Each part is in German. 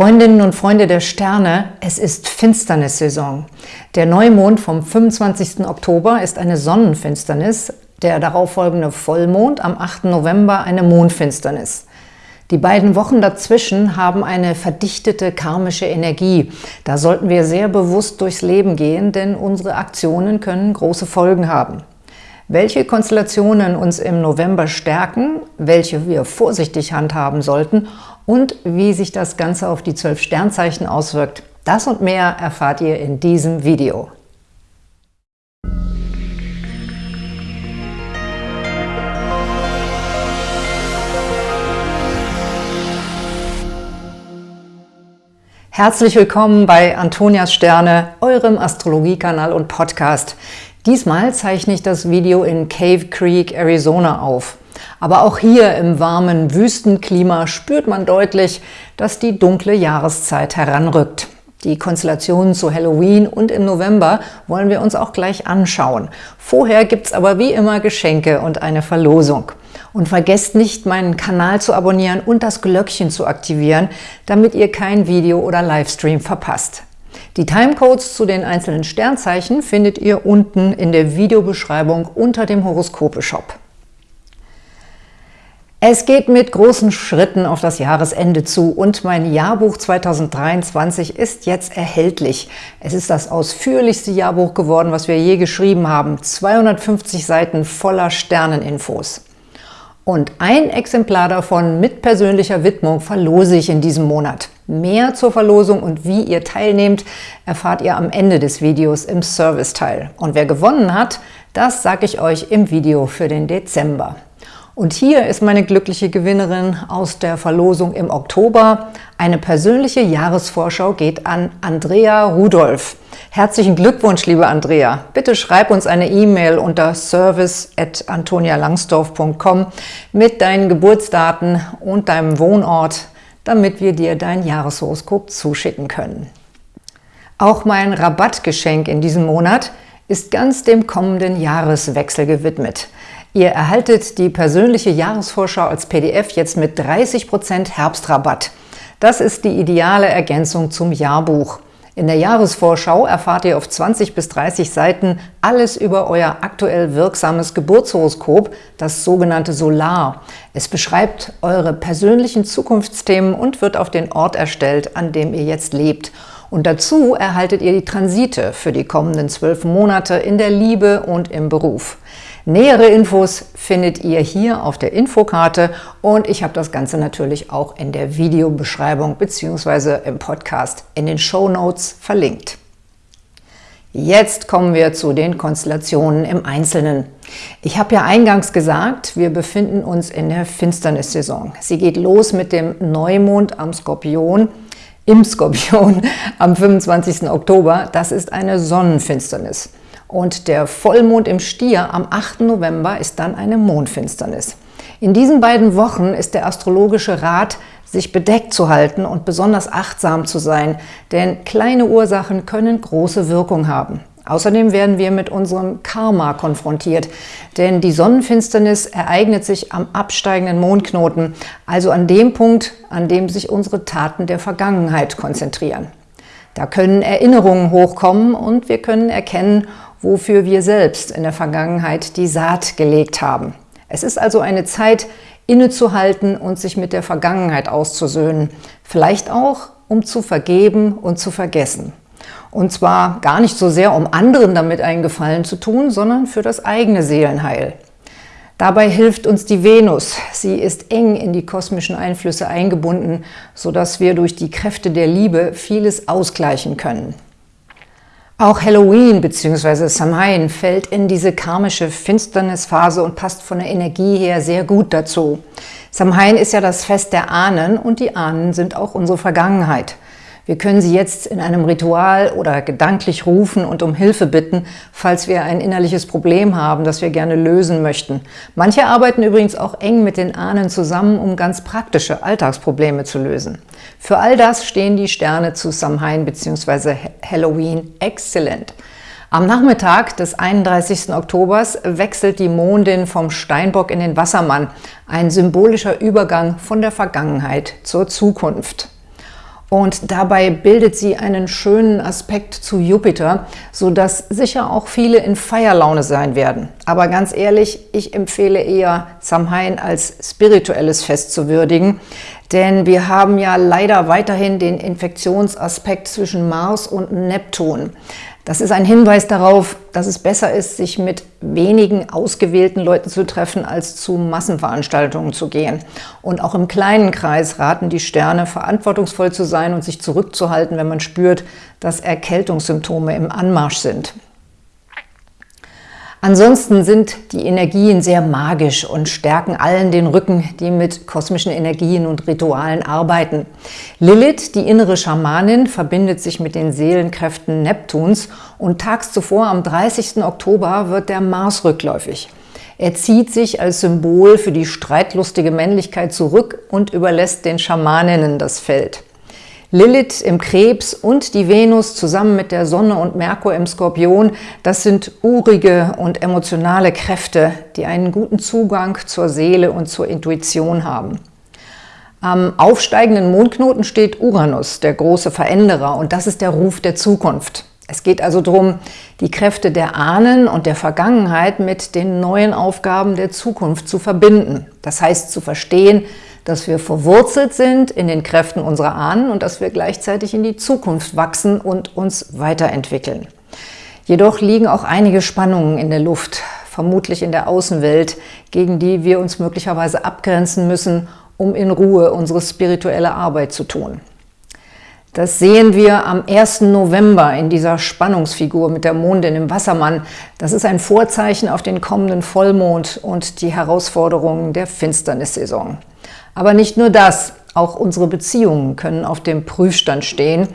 Freundinnen und Freunde der Sterne, es ist Finsternissaison. Der Neumond vom 25. Oktober ist eine Sonnenfinsternis, der darauffolgende Vollmond am 8. November eine Mondfinsternis. Die beiden Wochen dazwischen haben eine verdichtete karmische Energie. Da sollten wir sehr bewusst durchs Leben gehen, denn unsere Aktionen können große Folgen haben. Welche Konstellationen uns im November stärken, welche wir vorsichtig handhaben sollten und wie sich das Ganze auf die zwölf Sternzeichen auswirkt. Das und mehr erfahrt ihr in diesem Video. Herzlich willkommen bei Antonias Sterne, eurem Astrologiekanal und Podcast. Diesmal zeichne ich das Video in Cave Creek, Arizona auf. Aber auch hier im warmen Wüstenklima spürt man deutlich, dass die dunkle Jahreszeit heranrückt. Die Konstellationen zu Halloween und im November wollen wir uns auch gleich anschauen. Vorher gibt's aber wie immer Geschenke und eine Verlosung. Und vergesst nicht, meinen Kanal zu abonnieren und das Glöckchen zu aktivieren, damit ihr kein Video oder Livestream verpasst. Die Timecodes zu den einzelnen Sternzeichen findet ihr unten in der Videobeschreibung unter dem Horoskope-Shop. Es geht mit großen Schritten auf das Jahresende zu und mein Jahrbuch 2023 ist jetzt erhältlich. Es ist das ausführlichste Jahrbuch geworden, was wir je geschrieben haben. 250 Seiten voller Sterneninfos. Und ein Exemplar davon mit persönlicher Widmung verlose ich in diesem Monat. Mehr zur Verlosung und wie ihr teilnehmt, erfahrt ihr am Ende des Videos im Serviceteil. Und wer gewonnen hat, das sage ich euch im Video für den Dezember. Und hier ist meine glückliche Gewinnerin aus der Verlosung im Oktober. Eine persönliche Jahresvorschau geht an Andrea Rudolph. Herzlichen Glückwunsch, liebe Andrea. Bitte schreib uns eine E-Mail unter service.antonialangsdorf.com mit deinen Geburtsdaten und deinem Wohnort, damit wir dir dein Jahreshoroskop zuschicken können. Auch mein Rabattgeschenk in diesem Monat ist ganz dem kommenden Jahreswechsel gewidmet. Ihr erhaltet die persönliche Jahresvorschau als PDF jetzt mit 30% Herbstrabatt. Das ist die ideale Ergänzung zum Jahrbuch. In der Jahresvorschau erfahrt ihr auf 20 bis 30 Seiten alles über euer aktuell wirksames Geburtshoroskop, das sogenannte Solar. Es beschreibt eure persönlichen Zukunftsthemen und wird auf den Ort erstellt, an dem ihr jetzt lebt. Und dazu erhaltet ihr die Transite für die kommenden zwölf Monate in der Liebe und im Beruf. Nähere Infos findet ihr hier auf der Infokarte und ich habe das Ganze natürlich auch in der Videobeschreibung bzw. im Podcast in den Show Notes verlinkt. Jetzt kommen wir zu den Konstellationen im Einzelnen. Ich habe ja eingangs gesagt, wir befinden uns in der Finsternissaison. Sie geht los mit dem Neumond am Skorpion, im Skorpion am 25. Oktober. Das ist eine Sonnenfinsternis. Und der Vollmond im Stier am 8. November ist dann eine Mondfinsternis. In diesen beiden Wochen ist der astrologische Rat, sich bedeckt zu halten und besonders achtsam zu sein, denn kleine Ursachen können große Wirkung haben. Außerdem werden wir mit unserem Karma konfrontiert, denn die Sonnenfinsternis ereignet sich am absteigenden Mondknoten, also an dem Punkt, an dem sich unsere Taten der Vergangenheit konzentrieren. Da können Erinnerungen hochkommen und wir können erkennen, wofür wir selbst in der Vergangenheit die Saat gelegt haben. Es ist also eine Zeit, innezuhalten und sich mit der Vergangenheit auszusöhnen. Vielleicht auch, um zu vergeben und zu vergessen. Und zwar gar nicht so sehr, um anderen damit einen Gefallen zu tun, sondern für das eigene Seelenheil. Dabei hilft uns die Venus. Sie ist eng in die kosmischen Einflüsse eingebunden, sodass wir durch die Kräfte der Liebe vieles ausgleichen können. Auch Halloween bzw. Samhain fällt in diese karmische Finsternisphase und passt von der Energie her sehr gut dazu. Samhain ist ja das Fest der Ahnen und die Ahnen sind auch unsere Vergangenheit. Wir können sie jetzt in einem Ritual oder gedanklich rufen und um Hilfe bitten, falls wir ein innerliches Problem haben, das wir gerne lösen möchten. Manche arbeiten übrigens auch eng mit den Ahnen zusammen, um ganz praktische Alltagsprobleme zu lösen. Für all das stehen die Sterne zu Samhain bzw. Halloween exzellent. Am Nachmittag des 31. Oktobers wechselt die Mondin vom Steinbock in den Wassermann, ein symbolischer Übergang von der Vergangenheit zur Zukunft. Und dabei bildet sie einen schönen Aspekt zu Jupiter, sodass sicher auch viele in Feierlaune sein werden. Aber ganz ehrlich, ich empfehle eher Samhain als spirituelles Fest zu würdigen, denn wir haben ja leider weiterhin den Infektionsaspekt zwischen Mars und Neptun. Das ist ein Hinweis darauf, dass es besser ist, sich mit wenigen ausgewählten Leuten zu treffen, als zu Massenveranstaltungen zu gehen. Und auch im kleinen Kreis raten die Sterne, verantwortungsvoll zu sein und sich zurückzuhalten, wenn man spürt, dass Erkältungssymptome im Anmarsch sind. Ansonsten sind die Energien sehr magisch und stärken allen den Rücken, die mit kosmischen Energien und Ritualen arbeiten. Lilith, die innere Schamanin, verbindet sich mit den Seelenkräften Neptuns und tags zuvor am 30. Oktober wird der Mars rückläufig. Er zieht sich als Symbol für die streitlustige Männlichkeit zurück und überlässt den Schamaninnen das Feld. Lilith im Krebs und die Venus zusammen mit der Sonne und Merkur im Skorpion, das sind urige und emotionale Kräfte, die einen guten Zugang zur Seele und zur Intuition haben. Am aufsteigenden Mondknoten steht Uranus, der große Veränderer, und das ist der Ruf der Zukunft. Es geht also darum, die Kräfte der Ahnen und der Vergangenheit mit den neuen Aufgaben der Zukunft zu verbinden. Das heißt zu verstehen, dass wir verwurzelt sind in den Kräften unserer Ahnen und dass wir gleichzeitig in die Zukunft wachsen und uns weiterentwickeln. Jedoch liegen auch einige Spannungen in der Luft, vermutlich in der Außenwelt, gegen die wir uns möglicherweise abgrenzen müssen, um in Ruhe unsere spirituelle Arbeit zu tun. Das sehen wir am 1. November in dieser Spannungsfigur mit der Mondin im Wassermann. Das ist ein Vorzeichen auf den kommenden Vollmond und die Herausforderungen der Finsternissaison. Aber nicht nur das, auch unsere Beziehungen können auf dem Prüfstand stehen,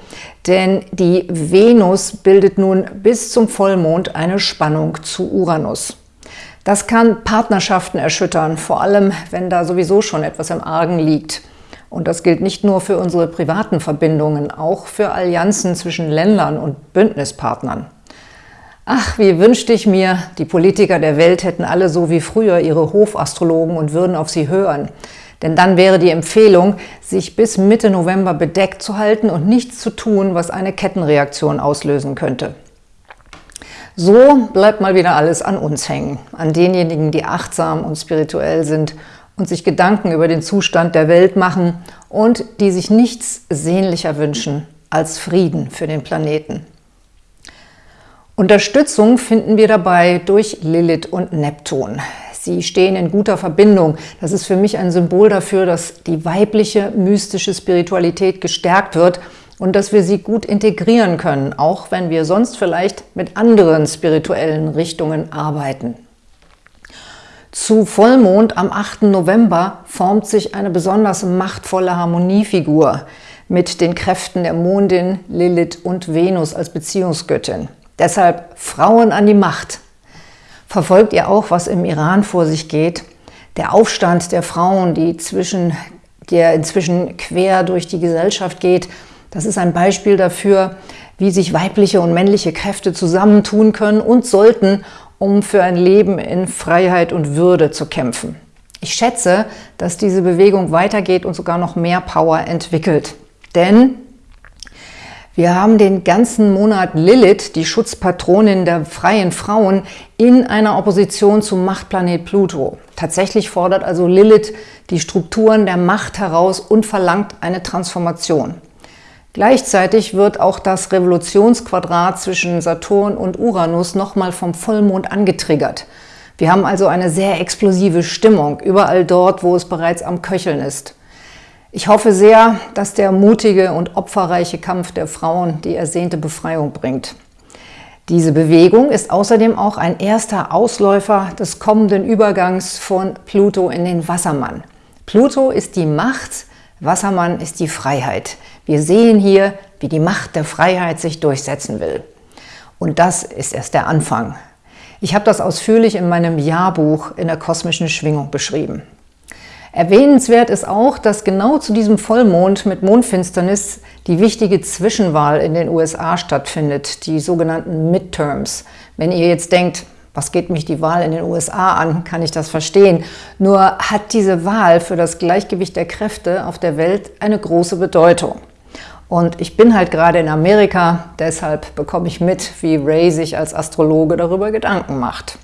denn die Venus bildet nun bis zum Vollmond eine Spannung zu Uranus. Das kann Partnerschaften erschüttern, vor allem wenn da sowieso schon etwas im Argen liegt. Und das gilt nicht nur für unsere privaten Verbindungen, auch für Allianzen zwischen Ländern und Bündnispartnern. Ach, wie wünschte ich mir, die Politiker der Welt hätten alle so wie früher ihre Hofastrologen und würden auf sie hören. Denn dann wäre die Empfehlung, sich bis Mitte November bedeckt zu halten und nichts zu tun, was eine Kettenreaktion auslösen könnte. So bleibt mal wieder alles an uns hängen, an denjenigen, die achtsam und spirituell sind und sich Gedanken über den Zustand der Welt machen und die sich nichts sehnlicher wünschen als Frieden für den Planeten. Unterstützung finden wir dabei durch Lilith und Neptun. Sie stehen in guter Verbindung. Das ist für mich ein Symbol dafür, dass die weibliche mystische Spiritualität gestärkt wird und dass wir sie gut integrieren können, auch wenn wir sonst vielleicht mit anderen spirituellen Richtungen arbeiten. Zu Vollmond am 8. November formt sich eine besonders machtvolle Harmoniefigur mit den Kräften der Mondin, Lilith und Venus als Beziehungsgöttin. Deshalb Frauen an die Macht. Verfolgt ihr auch, was im Iran vor sich geht? Der Aufstand der Frauen, die zwischen, der inzwischen quer durch die Gesellschaft geht, das ist ein Beispiel dafür, wie sich weibliche und männliche Kräfte zusammentun können und sollten, um für ein Leben in Freiheit und Würde zu kämpfen. Ich schätze, dass diese Bewegung weitergeht und sogar noch mehr Power entwickelt. Denn wir haben den ganzen Monat Lilith, die Schutzpatronin der freien Frauen, in einer Opposition zum Machtplanet Pluto. Tatsächlich fordert also Lilith die Strukturen der Macht heraus und verlangt eine Transformation. Gleichzeitig wird auch das Revolutionsquadrat zwischen Saturn und Uranus nochmal vom Vollmond angetriggert. Wir haben also eine sehr explosive Stimmung, überall dort, wo es bereits am Köcheln ist. Ich hoffe sehr, dass der mutige und opferreiche Kampf der Frauen die ersehnte Befreiung bringt. Diese Bewegung ist außerdem auch ein erster Ausläufer des kommenden Übergangs von Pluto in den Wassermann. Pluto ist die Macht, Wassermann ist die Freiheit. Wir sehen hier, wie die Macht der Freiheit sich durchsetzen will. Und das ist erst der Anfang. Ich habe das ausführlich in meinem Jahrbuch in der kosmischen Schwingung beschrieben. Erwähnenswert ist auch, dass genau zu diesem Vollmond mit Mondfinsternis die wichtige Zwischenwahl in den USA stattfindet, die sogenannten Midterms. Wenn ihr jetzt denkt, was geht mich die Wahl in den USA an, kann ich das verstehen. Nur hat diese Wahl für das Gleichgewicht der Kräfte auf der Welt eine große Bedeutung. Und ich bin halt gerade in Amerika, deshalb bekomme ich mit, wie Ray sich als Astrologe darüber Gedanken macht.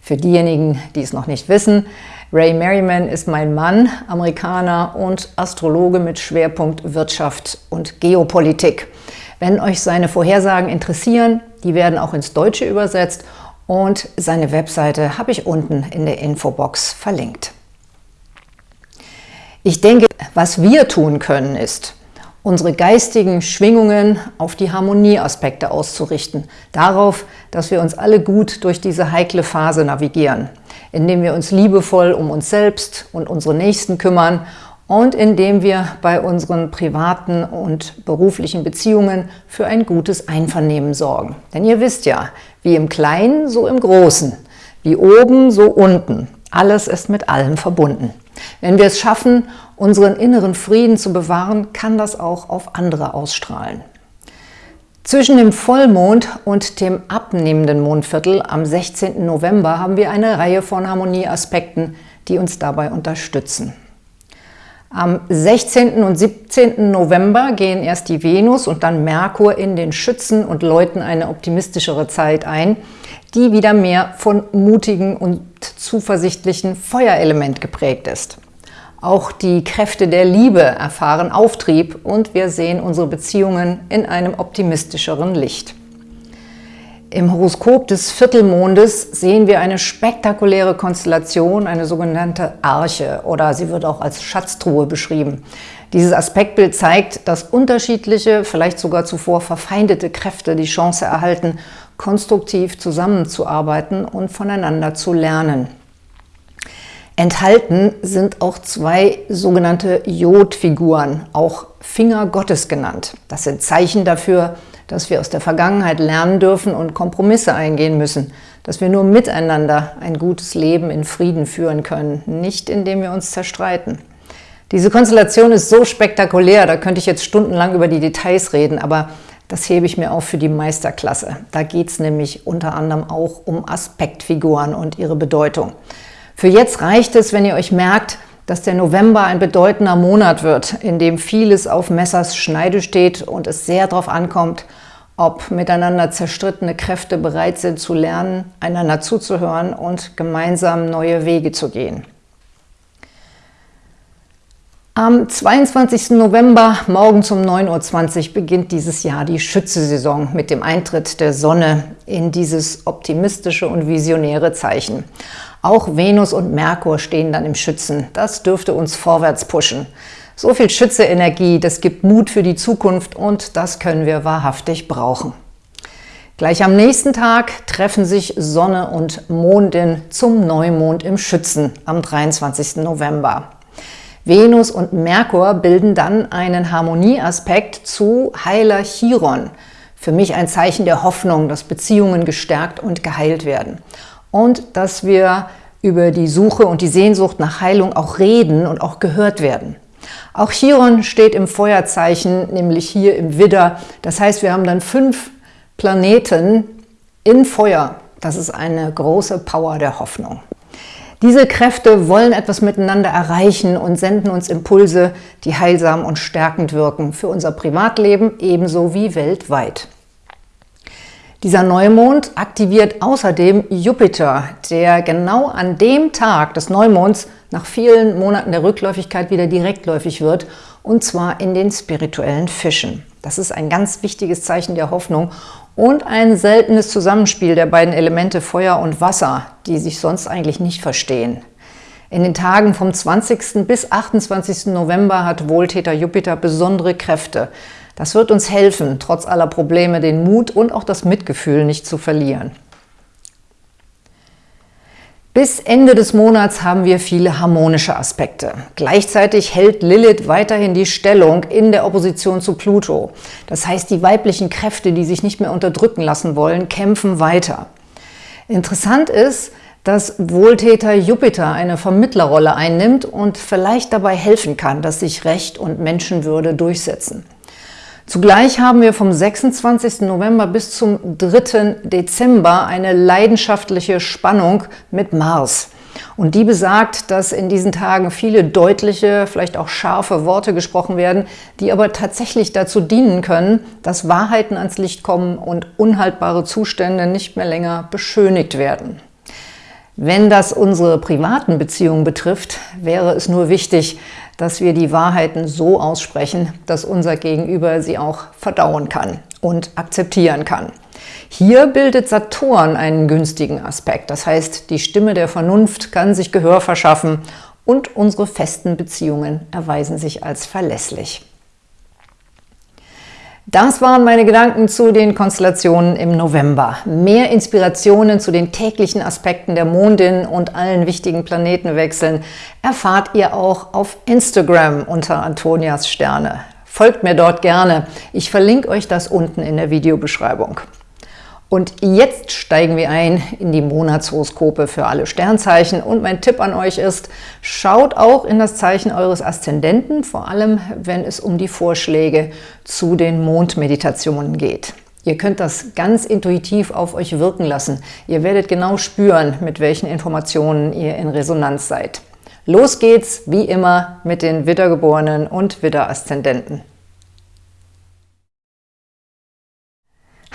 Für diejenigen, die es noch nicht wissen, Ray Merriman ist mein Mann, Amerikaner und Astrologe mit Schwerpunkt Wirtschaft und Geopolitik. Wenn euch seine Vorhersagen interessieren, die werden auch ins Deutsche übersetzt und seine Webseite habe ich unten in der Infobox verlinkt. Ich denke, was wir tun können, ist, unsere geistigen Schwingungen auf die Harmonieaspekte auszurichten, darauf, dass wir uns alle gut durch diese heikle Phase navigieren, indem wir uns liebevoll um uns selbst und unsere Nächsten kümmern und indem wir bei unseren privaten und beruflichen Beziehungen für ein gutes Einvernehmen sorgen. Denn ihr wisst ja, wie im Kleinen, so im Großen, wie oben, so unten. Alles ist mit allem verbunden. Wenn wir es schaffen, unseren inneren Frieden zu bewahren, kann das auch auf andere ausstrahlen. Zwischen dem Vollmond und dem abnehmenden Mondviertel am 16. November haben wir eine Reihe von Harmonieaspekten, die uns dabei unterstützen. Am 16. und 17. November gehen erst die Venus und dann Merkur in den Schützen und läuten eine optimistischere Zeit ein, die wieder mehr von mutigen und zuversichtlichen Feuerelement geprägt ist. Auch die Kräfte der Liebe erfahren Auftrieb und wir sehen unsere Beziehungen in einem optimistischeren Licht. Im Horoskop des Viertelmondes sehen wir eine spektakuläre Konstellation, eine sogenannte Arche oder sie wird auch als Schatztruhe beschrieben. Dieses Aspektbild zeigt, dass unterschiedliche, vielleicht sogar zuvor verfeindete Kräfte die Chance erhalten, konstruktiv zusammenzuarbeiten und voneinander zu lernen. Enthalten sind auch zwei sogenannte Jodfiguren, auch Finger Gottes genannt. Das sind Zeichen dafür, dass wir aus der Vergangenheit lernen dürfen und Kompromisse eingehen müssen, dass wir nur miteinander ein gutes Leben in Frieden führen können, nicht indem wir uns zerstreiten. Diese Konstellation ist so spektakulär, da könnte ich jetzt stundenlang über die Details reden, aber das hebe ich mir auf für die Meisterklasse. Da geht es nämlich unter anderem auch um Aspektfiguren und ihre Bedeutung. Für jetzt reicht es, wenn ihr euch merkt, dass der November ein bedeutender Monat wird, in dem vieles auf Messers Schneide steht und es sehr darauf ankommt, ob miteinander zerstrittene Kräfte bereit sind zu lernen, einander zuzuhören und gemeinsam neue Wege zu gehen. Am 22. November morgens um 9.20 Uhr beginnt dieses Jahr die Schütze-Saison mit dem Eintritt der Sonne in dieses optimistische und visionäre Zeichen. Auch Venus und Merkur stehen dann im Schützen. Das dürfte uns vorwärts pushen. So viel Schütze-Energie, das gibt Mut für die Zukunft und das können wir wahrhaftig brauchen. Gleich am nächsten Tag treffen sich Sonne und Mondin zum Neumond im Schützen am 23. November. Venus und Merkur bilden dann einen Harmonieaspekt zu Heiler Chiron. Für mich ein Zeichen der Hoffnung, dass Beziehungen gestärkt und geheilt werden. Und dass wir über die Suche und die Sehnsucht nach Heilung auch reden und auch gehört werden. Auch Chiron steht im Feuerzeichen, nämlich hier im Widder. Das heißt, wir haben dann fünf Planeten in Feuer. Das ist eine große Power der Hoffnung. Diese Kräfte wollen etwas miteinander erreichen und senden uns Impulse, die heilsam und stärkend wirken für unser Privatleben ebenso wie weltweit. Dieser Neumond aktiviert außerdem Jupiter, der genau an dem Tag des Neumonds nach vielen Monaten der Rückläufigkeit wieder direktläufig wird, und zwar in den spirituellen Fischen. Das ist ein ganz wichtiges Zeichen der Hoffnung und ein seltenes Zusammenspiel der beiden Elemente Feuer und Wasser, die sich sonst eigentlich nicht verstehen. In den Tagen vom 20. bis 28. November hat Wohltäter Jupiter besondere Kräfte. Das wird uns helfen, trotz aller Probleme den Mut und auch das Mitgefühl nicht zu verlieren. Bis Ende des Monats haben wir viele harmonische Aspekte. Gleichzeitig hält Lilith weiterhin die Stellung in der Opposition zu Pluto. Das heißt, die weiblichen Kräfte, die sich nicht mehr unterdrücken lassen wollen, kämpfen weiter. Interessant ist, dass Wohltäter Jupiter eine Vermittlerrolle einnimmt und vielleicht dabei helfen kann, dass sich Recht und Menschenwürde durchsetzen. Zugleich haben wir vom 26. November bis zum 3. Dezember eine leidenschaftliche Spannung mit Mars. Und die besagt, dass in diesen Tagen viele deutliche, vielleicht auch scharfe Worte gesprochen werden, die aber tatsächlich dazu dienen können, dass Wahrheiten ans Licht kommen und unhaltbare Zustände nicht mehr länger beschönigt werden. Wenn das unsere privaten Beziehungen betrifft, wäre es nur wichtig, dass wir die Wahrheiten so aussprechen, dass unser Gegenüber sie auch verdauen kann und akzeptieren kann. Hier bildet Saturn einen günstigen Aspekt, das heißt, die Stimme der Vernunft kann sich Gehör verschaffen und unsere festen Beziehungen erweisen sich als verlässlich. Das waren meine Gedanken zu den Konstellationen im November. Mehr Inspirationen zu den täglichen Aspekten der Mondin und allen wichtigen Planetenwechseln erfahrt ihr auch auf Instagram unter Antonias Sterne. Folgt mir dort gerne. Ich verlinke euch das unten in der Videobeschreibung. Und jetzt steigen wir ein in die Monatshoroskope für alle Sternzeichen. Und mein Tipp an euch ist, schaut auch in das Zeichen eures Aszendenten, vor allem wenn es um die Vorschläge zu den Mondmeditationen geht. Ihr könnt das ganz intuitiv auf euch wirken lassen. Ihr werdet genau spüren, mit welchen Informationen ihr in Resonanz seid. Los geht's, wie immer, mit den Widdergeborenen und Widderaszendenten.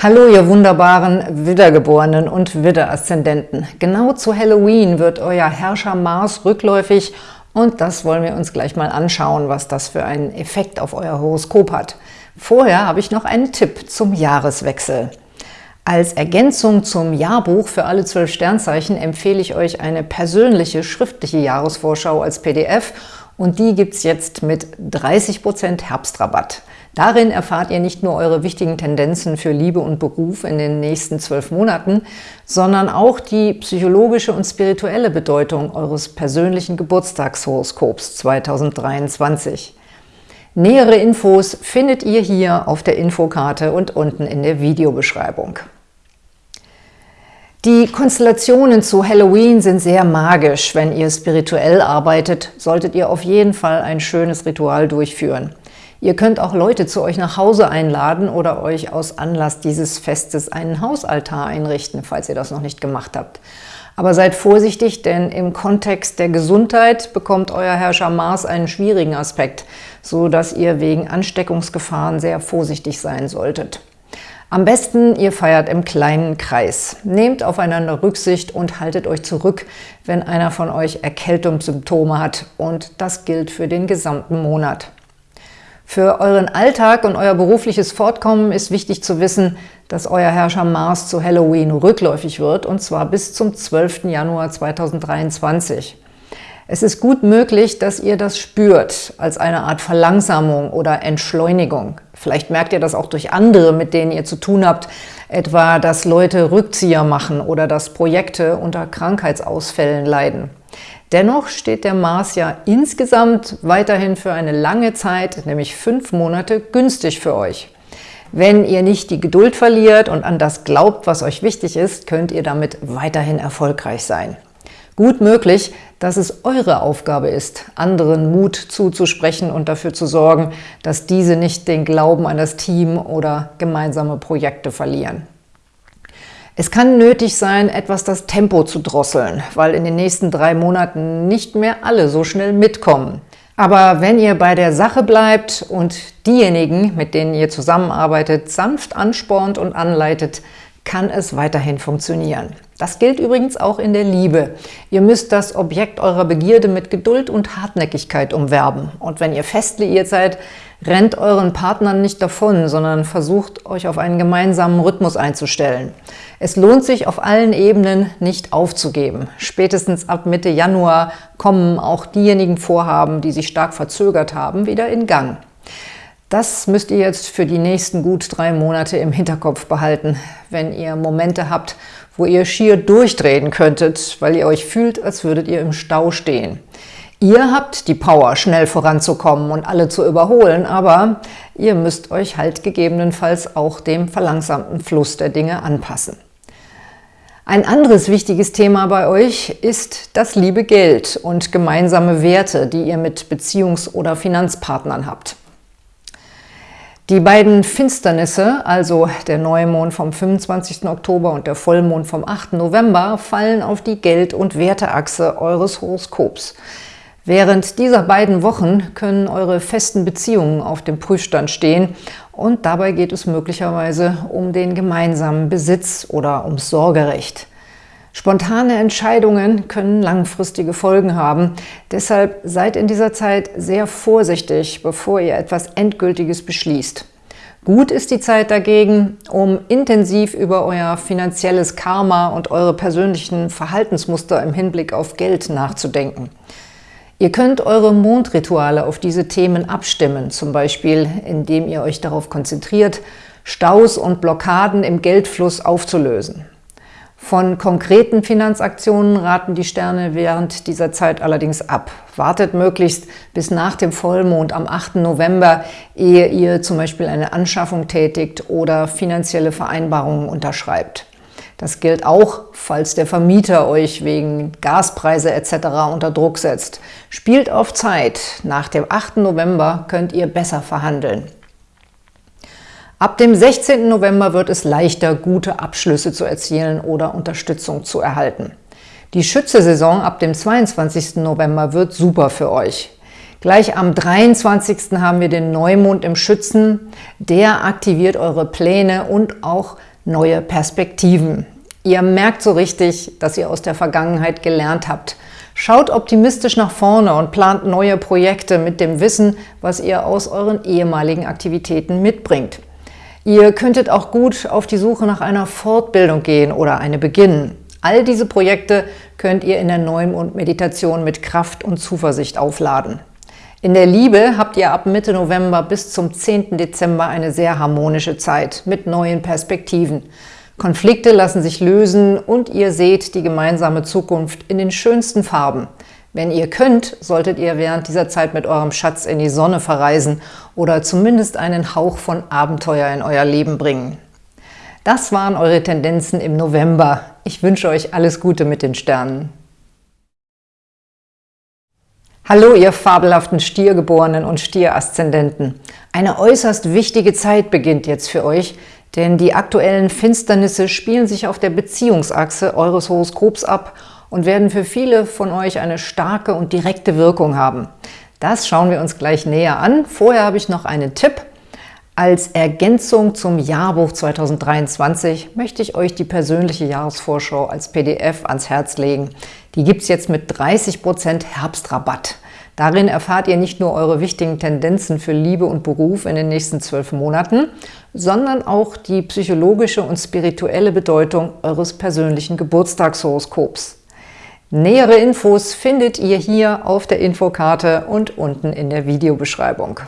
Hallo, ihr wunderbaren Wiedergeborenen und Widderaszendenten. Genau zu Halloween wird euer Herrscher Mars rückläufig und das wollen wir uns gleich mal anschauen, was das für einen Effekt auf euer Horoskop hat. Vorher habe ich noch einen Tipp zum Jahreswechsel. Als Ergänzung zum Jahrbuch für alle zwölf Sternzeichen empfehle ich euch eine persönliche schriftliche Jahresvorschau als PDF und die gibt es jetzt mit 30% Herbstrabatt. Darin erfahrt ihr nicht nur eure wichtigen Tendenzen für Liebe und Beruf in den nächsten zwölf Monaten, sondern auch die psychologische und spirituelle Bedeutung eures persönlichen Geburtstagshoroskops 2023. Nähere Infos findet ihr hier auf der Infokarte und unten in der Videobeschreibung. Die Konstellationen zu Halloween sind sehr magisch. Wenn ihr spirituell arbeitet, solltet ihr auf jeden Fall ein schönes Ritual durchführen. Ihr könnt auch Leute zu euch nach Hause einladen oder euch aus Anlass dieses Festes einen Hausaltar einrichten, falls ihr das noch nicht gemacht habt. Aber seid vorsichtig, denn im Kontext der Gesundheit bekommt euer Herrscher Mars einen schwierigen Aspekt, so dass ihr wegen Ansteckungsgefahren sehr vorsichtig sein solltet. Am besten, ihr feiert im kleinen Kreis. Nehmt aufeinander Rücksicht und haltet euch zurück, wenn einer von euch Erkältungssymptome hat. Und das gilt für den gesamten Monat. Für euren Alltag und euer berufliches Fortkommen ist wichtig zu wissen, dass euer Herrscher Mars zu Halloween rückläufig wird, und zwar bis zum 12. Januar 2023. Es ist gut möglich, dass ihr das spürt, als eine Art Verlangsamung oder Entschleunigung. Vielleicht merkt ihr das auch durch andere, mit denen ihr zu tun habt, etwa, dass Leute Rückzieher machen oder dass Projekte unter Krankheitsausfällen leiden. Dennoch steht der Mars ja insgesamt weiterhin für eine lange Zeit, nämlich fünf Monate, günstig für euch. Wenn ihr nicht die Geduld verliert und an das glaubt, was euch wichtig ist, könnt ihr damit weiterhin erfolgreich sein. Gut möglich, dass es eure Aufgabe ist, anderen Mut zuzusprechen und dafür zu sorgen, dass diese nicht den Glauben an das Team oder gemeinsame Projekte verlieren. Es kann nötig sein, etwas das Tempo zu drosseln, weil in den nächsten drei Monaten nicht mehr alle so schnell mitkommen. Aber wenn ihr bei der Sache bleibt und diejenigen, mit denen ihr zusammenarbeitet, sanft anspornt und anleitet, kann es weiterhin funktionieren. Das gilt übrigens auch in der Liebe. Ihr müsst das Objekt eurer Begierde mit Geduld und Hartnäckigkeit umwerben. Und wenn ihr fest liiert seid, rennt euren Partnern nicht davon, sondern versucht, euch auf einen gemeinsamen Rhythmus einzustellen. Es lohnt sich auf allen Ebenen nicht aufzugeben. Spätestens ab Mitte Januar kommen auch diejenigen Vorhaben, die sich stark verzögert haben, wieder in Gang. Das müsst ihr jetzt für die nächsten gut drei Monate im Hinterkopf behalten, wenn ihr Momente habt, wo ihr schier durchdrehen könntet, weil ihr euch fühlt, als würdet ihr im Stau stehen. Ihr habt die Power, schnell voranzukommen und alle zu überholen, aber ihr müsst euch halt gegebenenfalls auch dem verlangsamten Fluss der Dinge anpassen. Ein anderes wichtiges Thema bei euch ist das liebe Geld und gemeinsame Werte, die ihr mit Beziehungs- oder Finanzpartnern habt. Die beiden Finsternisse, also der Neumond vom 25. Oktober und der Vollmond vom 8. November, fallen auf die Geld- und Werteachse eures Horoskops. Während dieser beiden Wochen können eure festen Beziehungen auf dem Prüfstand stehen und dabei geht es möglicherweise um den gemeinsamen Besitz oder ums Sorgerecht. Spontane Entscheidungen können langfristige Folgen haben. Deshalb seid in dieser Zeit sehr vorsichtig, bevor ihr etwas Endgültiges beschließt. Gut ist die Zeit dagegen, um intensiv über euer finanzielles Karma und eure persönlichen Verhaltensmuster im Hinblick auf Geld nachzudenken. Ihr könnt eure Mondrituale auf diese Themen abstimmen, zum Beispiel indem ihr euch darauf konzentriert, Staus und Blockaden im Geldfluss aufzulösen. Von konkreten Finanzaktionen raten die Sterne während dieser Zeit allerdings ab. Wartet möglichst bis nach dem Vollmond am 8. November, ehe ihr zum Beispiel eine Anschaffung tätigt oder finanzielle Vereinbarungen unterschreibt. Das gilt auch, falls der Vermieter euch wegen Gaspreise etc. unter Druck setzt. Spielt auf Zeit. Nach dem 8. November könnt ihr besser verhandeln. Ab dem 16. November wird es leichter, gute Abschlüsse zu erzielen oder Unterstützung zu erhalten. Die Schütze-Saison ab dem 22. November wird super für euch. Gleich am 23. haben wir den Neumond im Schützen. Der aktiviert eure Pläne und auch neue Perspektiven. Ihr merkt so richtig, dass ihr aus der Vergangenheit gelernt habt. Schaut optimistisch nach vorne und plant neue Projekte mit dem Wissen, was ihr aus euren ehemaligen Aktivitäten mitbringt. Ihr könntet auch gut auf die Suche nach einer Fortbildung gehen oder eine beginnen. All diese Projekte könnt ihr in der Neumond-Meditation mit Kraft und Zuversicht aufladen. In der Liebe habt ihr ab Mitte November bis zum 10. Dezember eine sehr harmonische Zeit mit neuen Perspektiven. Konflikte lassen sich lösen und ihr seht die gemeinsame Zukunft in den schönsten Farben – wenn ihr könnt, solltet ihr während dieser Zeit mit eurem Schatz in die Sonne verreisen oder zumindest einen Hauch von Abenteuer in euer Leben bringen. Das waren eure Tendenzen im November. Ich wünsche euch alles Gute mit den Sternen. Hallo, ihr fabelhaften Stiergeborenen und Stieraszendenten. Eine äußerst wichtige Zeit beginnt jetzt für euch, denn die aktuellen Finsternisse spielen sich auf der Beziehungsachse eures Horoskops ab und werden für viele von euch eine starke und direkte Wirkung haben. Das schauen wir uns gleich näher an. Vorher habe ich noch einen Tipp. Als Ergänzung zum Jahrbuch 2023 möchte ich euch die persönliche Jahresvorschau als PDF ans Herz legen. Die gibt es jetzt mit 30% Herbstrabatt. Darin erfahrt ihr nicht nur eure wichtigen Tendenzen für Liebe und Beruf in den nächsten zwölf Monaten, sondern auch die psychologische und spirituelle Bedeutung eures persönlichen Geburtstagshoroskops. Nähere Infos findet ihr hier auf der Infokarte und unten in der Videobeschreibung.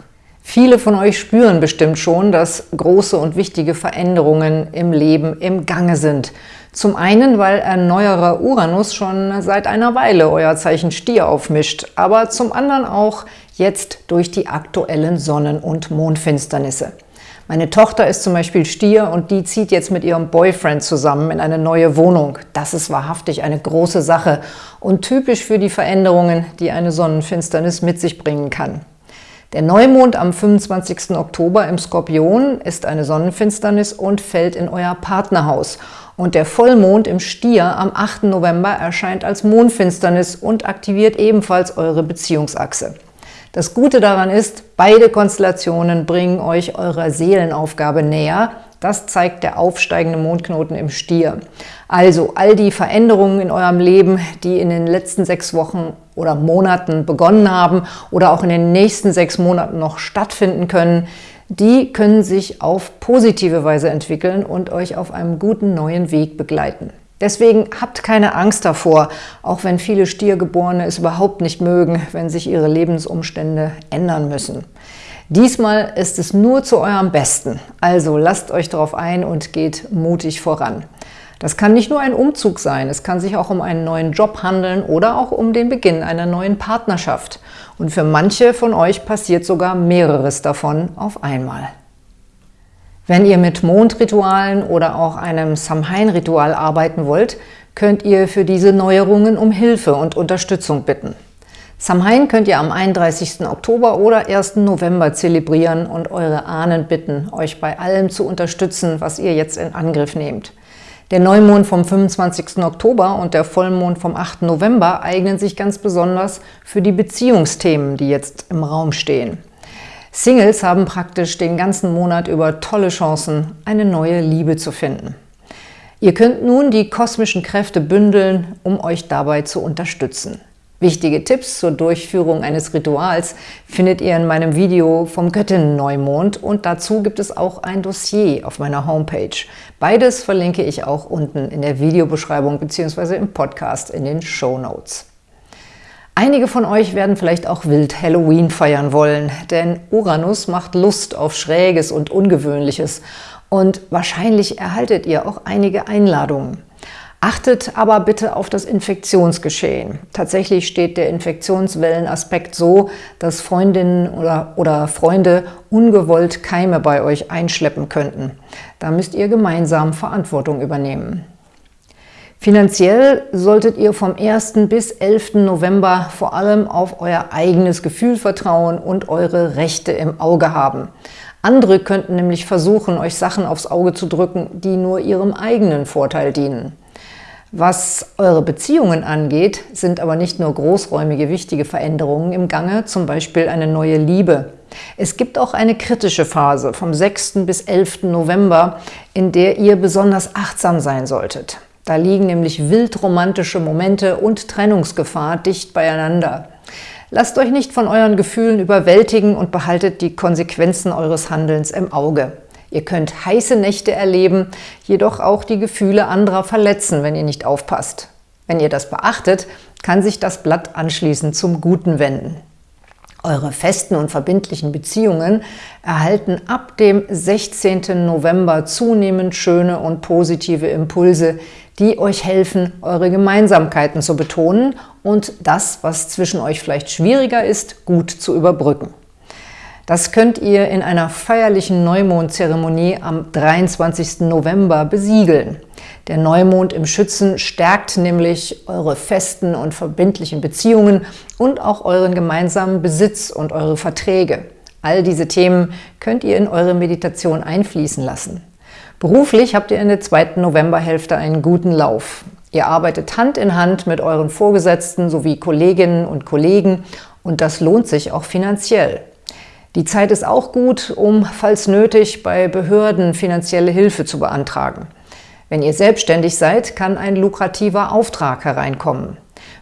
Viele von euch spüren bestimmt schon, dass große und wichtige Veränderungen im Leben im Gange sind. Zum einen, weil ein neuerer Uranus schon seit einer Weile euer Zeichen Stier aufmischt, aber zum anderen auch jetzt durch die aktuellen Sonnen- und Mondfinsternisse. Meine Tochter ist zum Beispiel Stier und die zieht jetzt mit ihrem Boyfriend zusammen in eine neue Wohnung. Das ist wahrhaftig eine große Sache und typisch für die Veränderungen, die eine Sonnenfinsternis mit sich bringen kann. Der Neumond am 25. Oktober im Skorpion ist eine Sonnenfinsternis und fällt in euer Partnerhaus. Und der Vollmond im Stier am 8. November erscheint als Mondfinsternis und aktiviert ebenfalls eure Beziehungsachse. Das Gute daran ist, beide Konstellationen bringen euch eurer Seelenaufgabe näher. Das zeigt der aufsteigende Mondknoten im Stier. Also all die Veränderungen in eurem Leben, die in den letzten sechs Wochen oder Monaten begonnen haben oder auch in den nächsten sechs Monaten noch stattfinden können, die können sich auf positive Weise entwickeln und euch auf einem guten neuen Weg begleiten. Deswegen habt keine Angst davor, auch wenn viele Stiergeborene es überhaupt nicht mögen, wenn sich ihre Lebensumstände ändern müssen. Diesmal ist es nur zu eurem Besten, also lasst euch darauf ein und geht mutig voran. Das kann nicht nur ein Umzug sein, es kann sich auch um einen neuen Job handeln oder auch um den Beginn einer neuen Partnerschaft. Und für manche von euch passiert sogar mehreres davon auf einmal. Wenn ihr mit Mondritualen oder auch einem Samhain-Ritual arbeiten wollt, könnt ihr für diese Neuerungen um Hilfe und Unterstützung bitten. Samhain könnt ihr am 31. Oktober oder 1. November zelebrieren und eure Ahnen bitten, euch bei allem zu unterstützen, was ihr jetzt in Angriff nehmt. Der Neumond vom 25. Oktober und der Vollmond vom 8. November eignen sich ganz besonders für die Beziehungsthemen, die jetzt im Raum stehen. Singles haben praktisch den ganzen Monat über tolle Chancen, eine neue Liebe zu finden. Ihr könnt nun die kosmischen Kräfte bündeln, um euch dabei zu unterstützen. Wichtige Tipps zur Durchführung eines Rituals findet ihr in meinem Video vom Göttinnen-Neumond und dazu gibt es auch ein Dossier auf meiner Homepage. Beides verlinke ich auch unten in der Videobeschreibung bzw. im Podcast in den Show Notes. Einige von euch werden vielleicht auch wild Halloween feiern wollen, denn Uranus macht Lust auf Schräges und Ungewöhnliches und wahrscheinlich erhaltet ihr auch einige Einladungen. Achtet aber bitte auf das Infektionsgeschehen. Tatsächlich steht der Infektionswellenaspekt so, dass Freundinnen oder, oder Freunde ungewollt Keime bei euch einschleppen könnten. Da müsst ihr gemeinsam Verantwortung übernehmen. Finanziell solltet ihr vom 1. bis 11. November vor allem auf euer eigenes Gefühl vertrauen und eure Rechte im Auge haben. Andere könnten nämlich versuchen, euch Sachen aufs Auge zu drücken, die nur ihrem eigenen Vorteil dienen. Was eure Beziehungen angeht, sind aber nicht nur großräumige wichtige Veränderungen im Gange, zum Beispiel eine neue Liebe. Es gibt auch eine kritische Phase vom 6. bis 11. November, in der ihr besonders achtsam sein solltet. Da liegen nämlich wildromantische Momente und Trennungsgefahr dicht beieinander. Lasst euch nicht von euren Gefühlen überwältigen und behaltet die Konsequenzen eures Handelns im Auge. Ihr könnt heiße Nächte erleben, jedoch auch die Gefühle anderer verletzen, wenn ihr nicht aufpasst. Wenn ihr das beachtet, kann sich das Blatt anschließend zum Guten wenden. Eure festen und verbindlichen Beziehungen erhalten ab dem 16. November zunehmend schöne und positive Impulse, die euch helfen, eure Gemeinsamkeiten zu betonen und das, was zwischen euch vielleicht schwieriger ist, gut zu überbrücken. Das könnt ihr in einer feierlichen Neumondzeremonie am 23. November besiegeln. Der Neumond im Schützen stärkt nämlich eure festen und verbindlichen Beziehungen und auch euren gemeinsamen Besitz und eure Verträge. All diese Themen könnt ihr in eure Meditation einfließen lassen. Beruflich habt ihr in der zweiten Novemberhälfte einen guten Lauf. Ihr arbeitet Hand in Hand mit euren Vorgesetzten sowie Kolleginnen und Kollegen und das lohnt sich auch finanziell. Die Zeit ist auch gut, um, falls nötig, bei Behörden finanzielle Hilfe zu beantragen. Wenn ihr selbstständig seid, kann ein lukrativer Auftrag hereinkommen.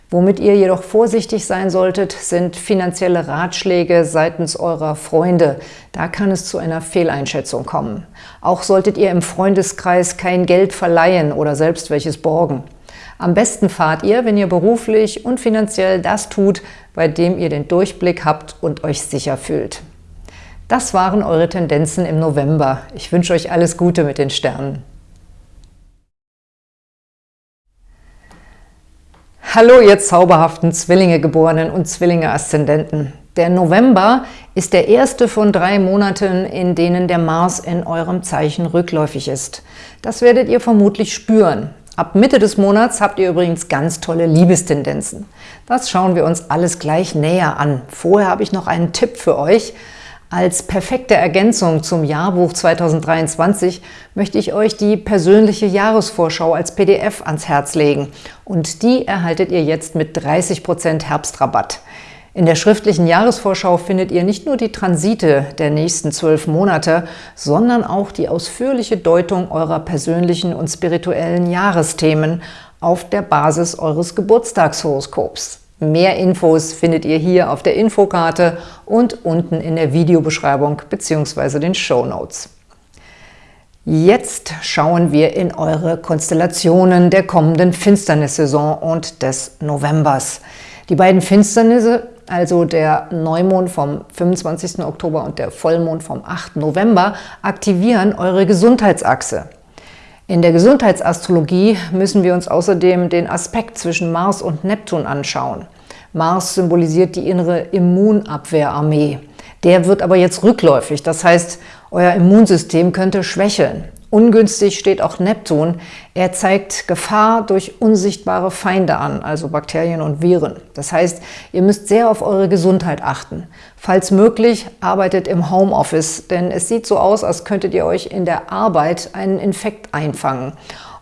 Womit ihr jedoch vorsichtig sein solltet, sind finanzielle Ratschläge seitens eurer Freunde. Da kann es zu einer Fehleinschätzung kommen. Auch solltet ihr im Freundeskreis kein Geld verleihen oder selbst welches borgen. Am besten fahrt ihr, wenn ihr beruflich und finanziell das tut, bei dem ihr den Durchblick habt und euch sicher fühlt. Das waren eure Tendenzen im November. Ich wünsche euch alles Gute mit den Sternen. Hallo ihr zauberhaften Zwillinge-Geborenen und Zwillinge-Aszendenten. Der November ist der erste von drei Monaten, in denen der Mars in eurem Zeichen rückläufig ist. Das werdet ihr vermutlich spüren. Ab Mitte des Monats habt ihr übrigens ganz tolle Liebestendenzen. Das schauen wir uns alles gleich näher an. Vorher habe ich noch einen Tipp für euch – als perfekte Ergänzung zum Jahrbuch 2023 möchte ich euch die persönliche Jahresvorschau als PDF ans Herz legen und die erhaltet ihr jetzt mit 30% Herbstrabatt. In der schriftlichen Jahresvorschau findet ihr nicht nur die Transite der nächsten zwölf Monate, sondern auch die ausführliche Deutung eurer persönlichen und spirituellen Jahresthemen auf der Basis eures Geburtstagshoroskops. Mehr Infos findet ihr hier auf der Infokarte und unten in der Videobeschreibung bzw. den Show Notes. Jetzt schauen wir in eure Konstellationen der kommenden Finsternissaison und des Novembers. Die beiden Finsternisse, also der Neumond vom 25. Oktober und der Vollmond vom 8. November, aktivieren eure Gesundheitsachse. In der Gesundheitsastrologie müssen wir uns außerdem den Aspekt zwischen Mars und Neptun anschauen. Mars symbolisiert die innere Immunabwehrarmee. Der wird aber jetzt rückläufig, das heißt, euer Immunsystem könnte schwächeln. Ungünstig steht auch Neptun. Er zeigt Gefahr durch unsichtbare Feinde an, also Bakterien und Viren. Das heißt, ihr müsst sehr auf eure Gesundheit achten. Falls möglich, arbeitet im Homeoffice, denn es sieht so aus, als könntet ihr euch in der Arbeit einen Infekt einfangen.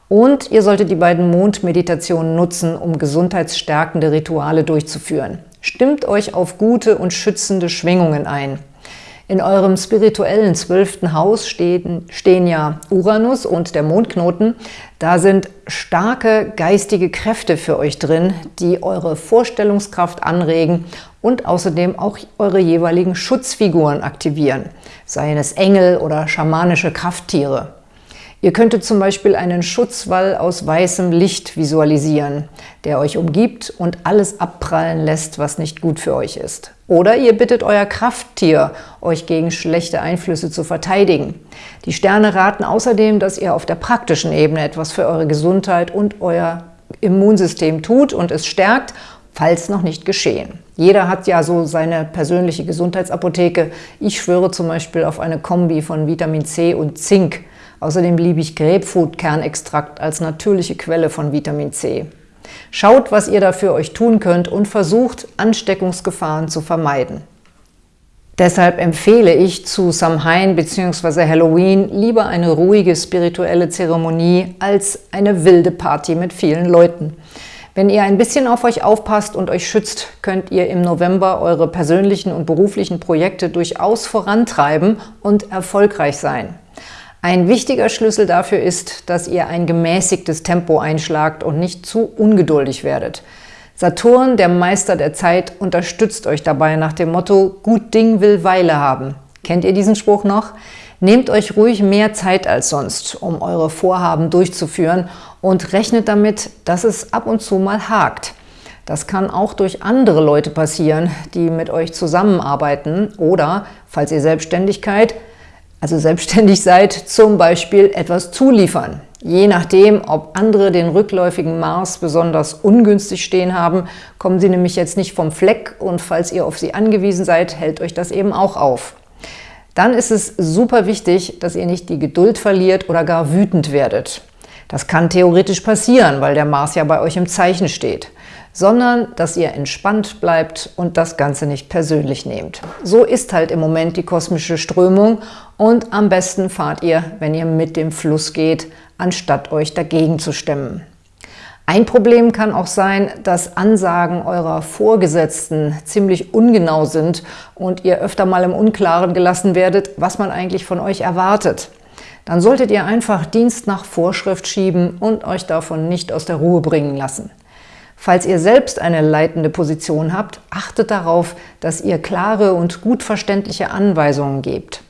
Und ihr solltet die beiden Mondmeditationen nutzen, um gesundheitsstärkende Rituale durchzuführen. Stimmt euch auf gute und schützende Schwingungen ein. In eurem spirituellen zwölften Haus stehen, stehen ja Uranus und der Mondknoten. Da sind starke geistige Kräfte für euch drin, die eure Vorstellungskraft anregen und außerdem auch eure jeweiligen Schutzfiguren aktivieren, seien es Engel oder schamanische Krafttiere. Ihr könntet zum Beispiel einen Schutzwall aus weißem Licht visualisieren, der euch umgibt und alles abprallen lässt, was nicht gut für euch ist. Oder ihr bittet euer Krafttier, euch gegen schlechte Einflüsse zu verteidigen. Die Sterne raten außerdem, dass ihr auf der praktischen Ebene etwas für eure Gesundheit und euer Immunsystem tut und es stärkt, falls noch nicht geschehen. Jeder hat ja so seine persönliche Gesundheitsapotheke. Ich schwöre zum Beispiel auf eine Kombi von Vitamin C und Zink – Außerdem liebe ich Grapefruit-Kernextrakt als natürliche Quelle von Vitamin C. Schaut, was ihr dafür euch tun könnt und versucht, Ansteckungsgefahren zu vermeiden. Deshalb empfehle ich zu Samhain bzw. Halloween lieber eine ruhige spirituelle Zeremonie als eine wilde Party mit vielen Leuten. Wenn ihr ein bisschen auf euch aufpasst und euch schützt, könnt ihr im November eure persönlichen und beruflichen Projekte durchaus vorantreiben und erfolgreich sein. Ein wichtiger Schlüssel dafür ist, dass ihr ein gemäßigtes Tempo einschlagt und nicht zu ungeduldig werdet. Saturn, der Meister der Zeit, unterstützt euch dabei nach dem Motto Gut Ding will Weile haben. Kennt ihr diesen Spruch noch? Nehmt euch ruhig mehr Zeit als sonst, um eure Vorhaben durchzuführen und rechnet damit, dass es ab und zu mal hakt. Das kann auch durch andere Leute passieren, die mit euch zusammenarbeiten oder, falls ihr Selbstständigkeit, also selbstständig seid, zum Beispiel etwas zuliefern. Je nachdem, ob andere den rückläufigen Mars besonders ungünstig stehen haben, kommen sie nämlich jetzt nicht vom Fleck und falls ihr auf sie angewiesen seid, hält euch das eben auch auf. Dann ist es super wichtig, dass ihr nicht die Geduld verliert oder gar wütend werdet. Das kann theoretisch passieren, weil der Mars ja bei euch im Zeichen steht sondern dass ihr entspannt bleibt und das Ganze nicht persönlich nehmt. So ist halt im Moment die kosmische Strömung und am besten fahrt ihr, wenn ihr mit dem Fluss geht, anstatt euch dagegen zu stemmen. Ein Problem kann auch sein, dass Ansagen eurer Vorgesetzten ziemlich ungenau sind und ihr öfter mal im Unklaren gelassen werdet, was man eigentlich von euch erwartet. Dann solltet ihr einfach Dienst nach Vorschrift schieben und euch davon nicht aus der Ruhe bringen lassen. Falls ihr selbst eine leitende Position habt, achtet darauf, dass ihr klare und gut verständliche Anweisungen gebt.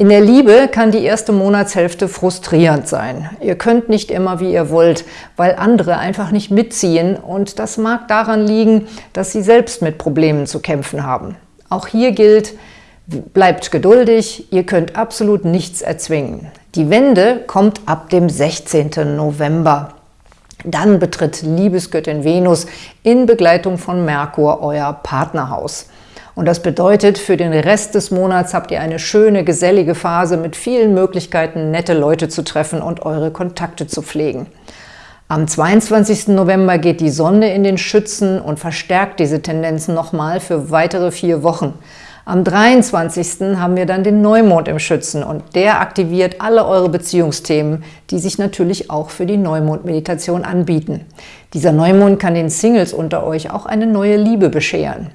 In der Liebe kann die erste Monatshälfte frustrierend sein. Ihr könnt nicht immer, wie ihr wollt, weil andere einfach nicht mitziehen und das mag daran liegen, dass sie selbst mit Problemen zu kämpfen haben. Auch hier gilt, bleibt geduldig, ihr könnt absolut nichts erzwingen. Die Wende kommt ab dem 16. November. Dann betritt Liebesgöttin Venus in Begleitung von Merkur euer Partnerhaus. Und das bedeutet, für den Rest des Monats habt ihr eine schöne, gesellige Phase mit vielen Möglichkeiten, nette Leute zu treffen und eure Kontakte zu pflegen. Am 22. November geht die Sonne in den Schützen und verstärkt diese Tendenzen nochmal für weitere vier Wochen. Am 23. haben wir dann den Neumond im Schützen und der aktiviert alle eure Beziehungsthemen, die sich natürlich auch für die Neumond-Meditation anbieten. Dieser Neumond kann den Singles unter euch auch eine neue Liebe bescheren.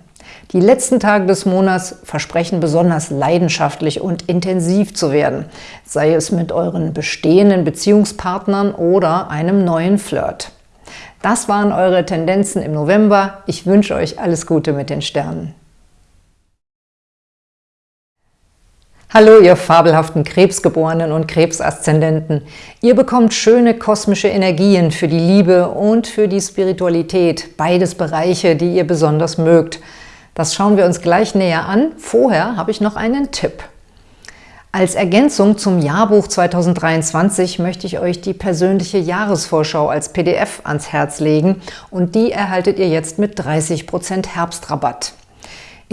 Die letzten Tage des Monats versprechen besonders leidenschaftlich und intensiv zu werden, sei es mit euren bestehenden Beziehungspartnern oder einem neuen Flirt. Das waren eure Tendenzen im November. Ich wünsche euch alles Gute mit den Sternen. Hallo, ihr fabelhaften Krebsgeborenen und Krebsaszendenten. Ihr bekommt schöne kosmische Energien für die Liebe und für die Spiritualität, beides Bereiche, die ihr besonders mögt. Das schauen wir uns gleich näher an. Vorher habe ich noch einen Tipp. Als Ergänzung zum Jahrbuch 2023 möchte ich euch die persönliche Jahresvorschau als PDF ans Herz legen und die erhaltet ihr jetzt mit 30% Herbstrabatt.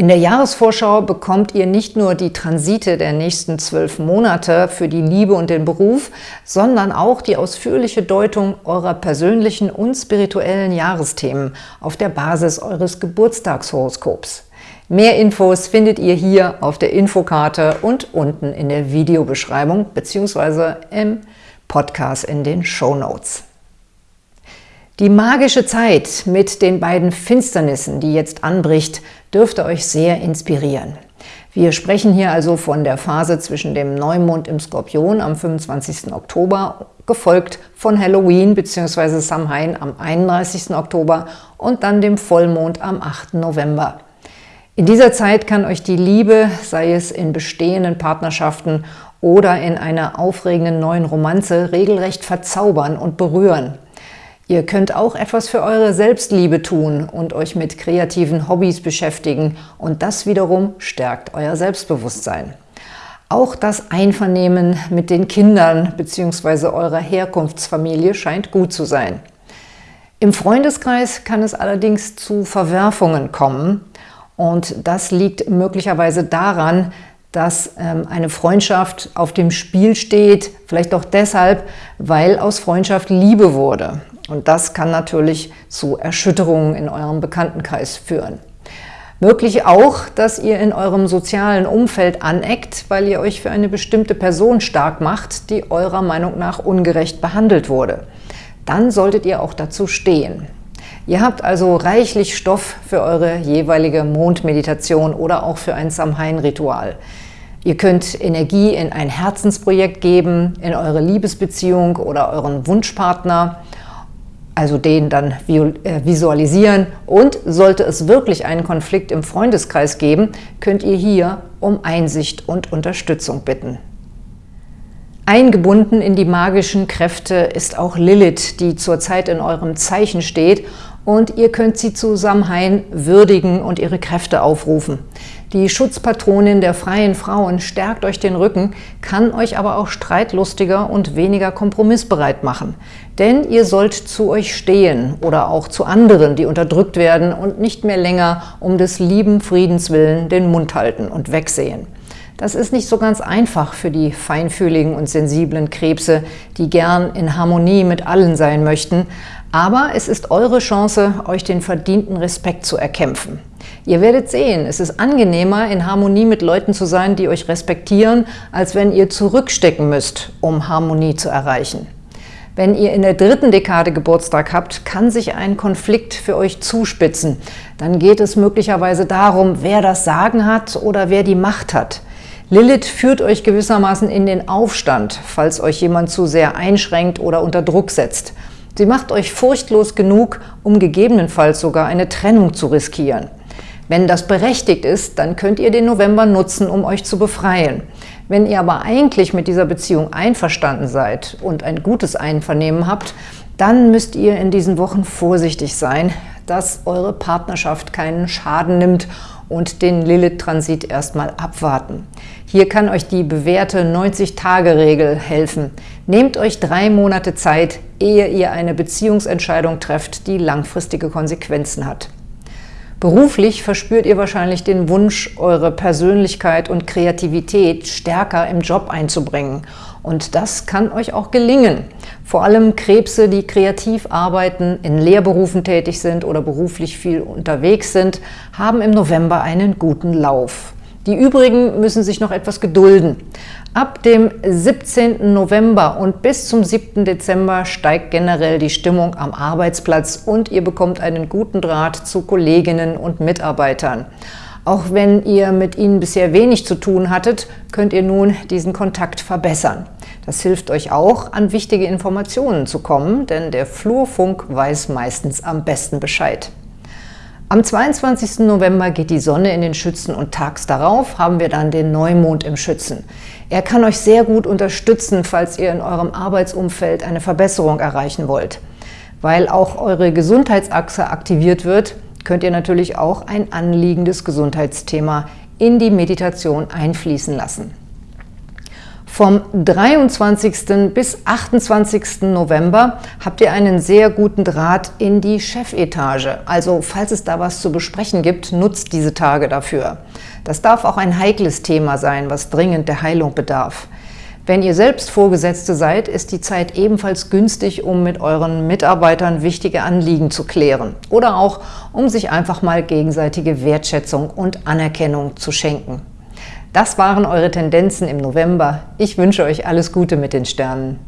In der Jahresvorschau bekommt ihr nicht nur die Transite der nächsten zwölf Monate für die Liebe und den Beruf, sondern auch die ausführliche Deutung eurer persönlichen und spirituellen Jahresthemen auf der Basis eures Geburtstagshoroskops. Mehr Infos findet ihr hier auf der Infokarte und unten in der Videobeschreibung bzw. im Podcast in den Show Notes. Die magische Zeit mit den beiden Finsternissen, die jetzt anbricht, dürfte euch sehr inspirieren. Wir sprechen hier also von der Phase zwischen dem Neumond im Skorpion am 25. Oktober, gefolgt von Halloween bzw. Samhain am 31. Oktober und dann dem Vollmond am 8. November. In dieser Zeit kann euch die Liebe, sei es in bestehenden Partnerschaften oder in einer aufregenden neuen Romanze, regelrecht verzaubern und berühren. Ihr könnt auch etwas für eure Selbstliebe tun und euch mit kreativen Hobbys beschäftigen und das wiederum stärkt euer Selbstbewusstsein. Auch das Einvernehmen mit den Kindern bzw. eurer Herkunftsfamilie scheint gut zu sein. Im Freundeskreis kann es allerdings zu Verwerfungen kommen und das liegt möglicherweise daran, dass ähm, eine Freundschaft auf dem Spiel steht, vielleicht auch deshalb, weil aus Freundschaft Liebe wurde. Und das kann natürlich zu Erschütterungen in eurem Bekanntenkreis führen. Möglich auch, dass ihr in eurem sozialen Umfeld aneckt, weil ihr euch für eine bestimmte Person stark macht, die eurer Meinung nach ungerecht behandelt wurde. Dann solltet ihr auch dazu stehen. Ihr habt also reichlich Stoff für eure jeweilige Mondmeditation oder auch für ein Samhain-Ritual. Ihr könnt Energie in ein Herzensprojekt geben, in eure Liebesbeziehung oder euren Wunschpartner – also den dann äh, visualisieren. Und sollte es wirklich einen Konflikt im Freundeskreis geben, könnt ihr hier um Einsicht und Unterstützung bitten. Eingebunden in die magischen Kräfte ist auch Lilith, die zurzeit in eurem Zeichen steht und ihr könnt sie zu würdigen und ihre Kräfte aufrufen. Die Schutzpatronin der freien Frauen stärkt euch den Rücken, kann euch aber auch streitlustiger und weniger kompromissbereit machen. Denn ihr sollt zu euch stehen oder auch zu anderen, die unterdrückt werden und nicht mehr länger um des lieben Friedens willen den Mund halten und wegsehen. Das ist nicht so ganz einfach für die feinfühligen und sensiblen Krebse, die gern in Harmonie mit allen sein möchten, aber es ist eure Chance, euch den verdienten Respekt zu erkämpfen. Ihr werdet sehen, es ist angenehmer, in Harmonie mit Leuten zu sein, die euch respektieren, als wenn ihr zurückstecken müsst, um Harmonie zu erreichen. Wenn ihr in der dritten Dekade Geburtstag habt, kann sich ein Konflikt für euch zuspitzen. Dann geht es möglicherweise darum, wer das Sagen hat oder wer die Macht hat. Lilith führt euch gewissermaßen in den Aufstand, falls euch jemand zu sehr einschränkt oder unter Druck setzt. Sie macht euch furchtlos genug, um gegebenenfalls sogar eine Trennung zu riskieren. Wenn das berechtigt ist, dann könnt ihr den November nutzen, um euch zu befreien. Wenn ihr aber eigentlich mit dieser Beziehung einverstanden seid und ein gutes Einvernehmen habt, dann müsst ihr in diesen Wochen vorsichtig sein, dass eure Partnerschaft keinen Schaden nimmt und den Lilith-Transit erstmal abwarten. Hier kann euch die bewährte 90-Tage-Regel helfen. Nehmt euch drei Monate Zeit, ehe ihr eine Beziehungsentscheidung trefft, die langfristige Konsequenzen hat. Beruflich verspürt ihr wahrscheinlich den Wunsch, eure Persönlichkeit und Kreativität stärker im Job einzubringen. Und das kann euch auch gelingen. Vor allem Krebse, die kreativ arbeiten, in Lehrberufen tätig sind oder beruflich viel unterwegs sind, haben im November einen guten Lauf. Die übrigen müssen sich noch etwas gedulden. Ab dem 17. November und bis zum 7. Dezember steigt generell die Stimmung am Arbeitsplatz und ihr bekommt einen guten Draht zu Kolleginnen und Mitarbeitern. Auch wenn ihr mit ihnen bisher wenig zu tun hattet, könnt ihr nun diesen Kontakt verbessern. Das hilft euch auch, an wichtige Informationen zu kommen, denn der Flurfunk weiß meistens am besten Bescheid. Am 22. November geht die Sonne in den Schützen und tags darauf haben wir dann den Neumond im Schützen. Er kann euch sehr gut unterstützen, falls ihr in eurem Arbeitsumfeld eine Verbesserung erreichen wollt. Weil auch eure Gesundheitsachse aktiviert wird, könnt ihr natürlich auch ein anliegendes Gesundheitsthema in die Meditation einfließen lassen. Vom 23. bis 28. November habt ihr einen sehr guten Draht in die Chefetage. Also falls es da was zu besprechen gibt, nutzt diese Tage dafür. Das darf auch ein heikles Thema sein, was dringend der Heilung bedarf. Wenn ihr selbst Vorgesetzte seid, ist die Zeit ebenfalls günstig, um mit euren Mitarbeitern wichtige Anliegen zu klären oder auch, um sich einfach mal gegenseitige Wertschätzung und Anerkennung zu schenken. Das waren eure Tendenzen im November. Ich wünsche euch alles Gute mit den Sternen.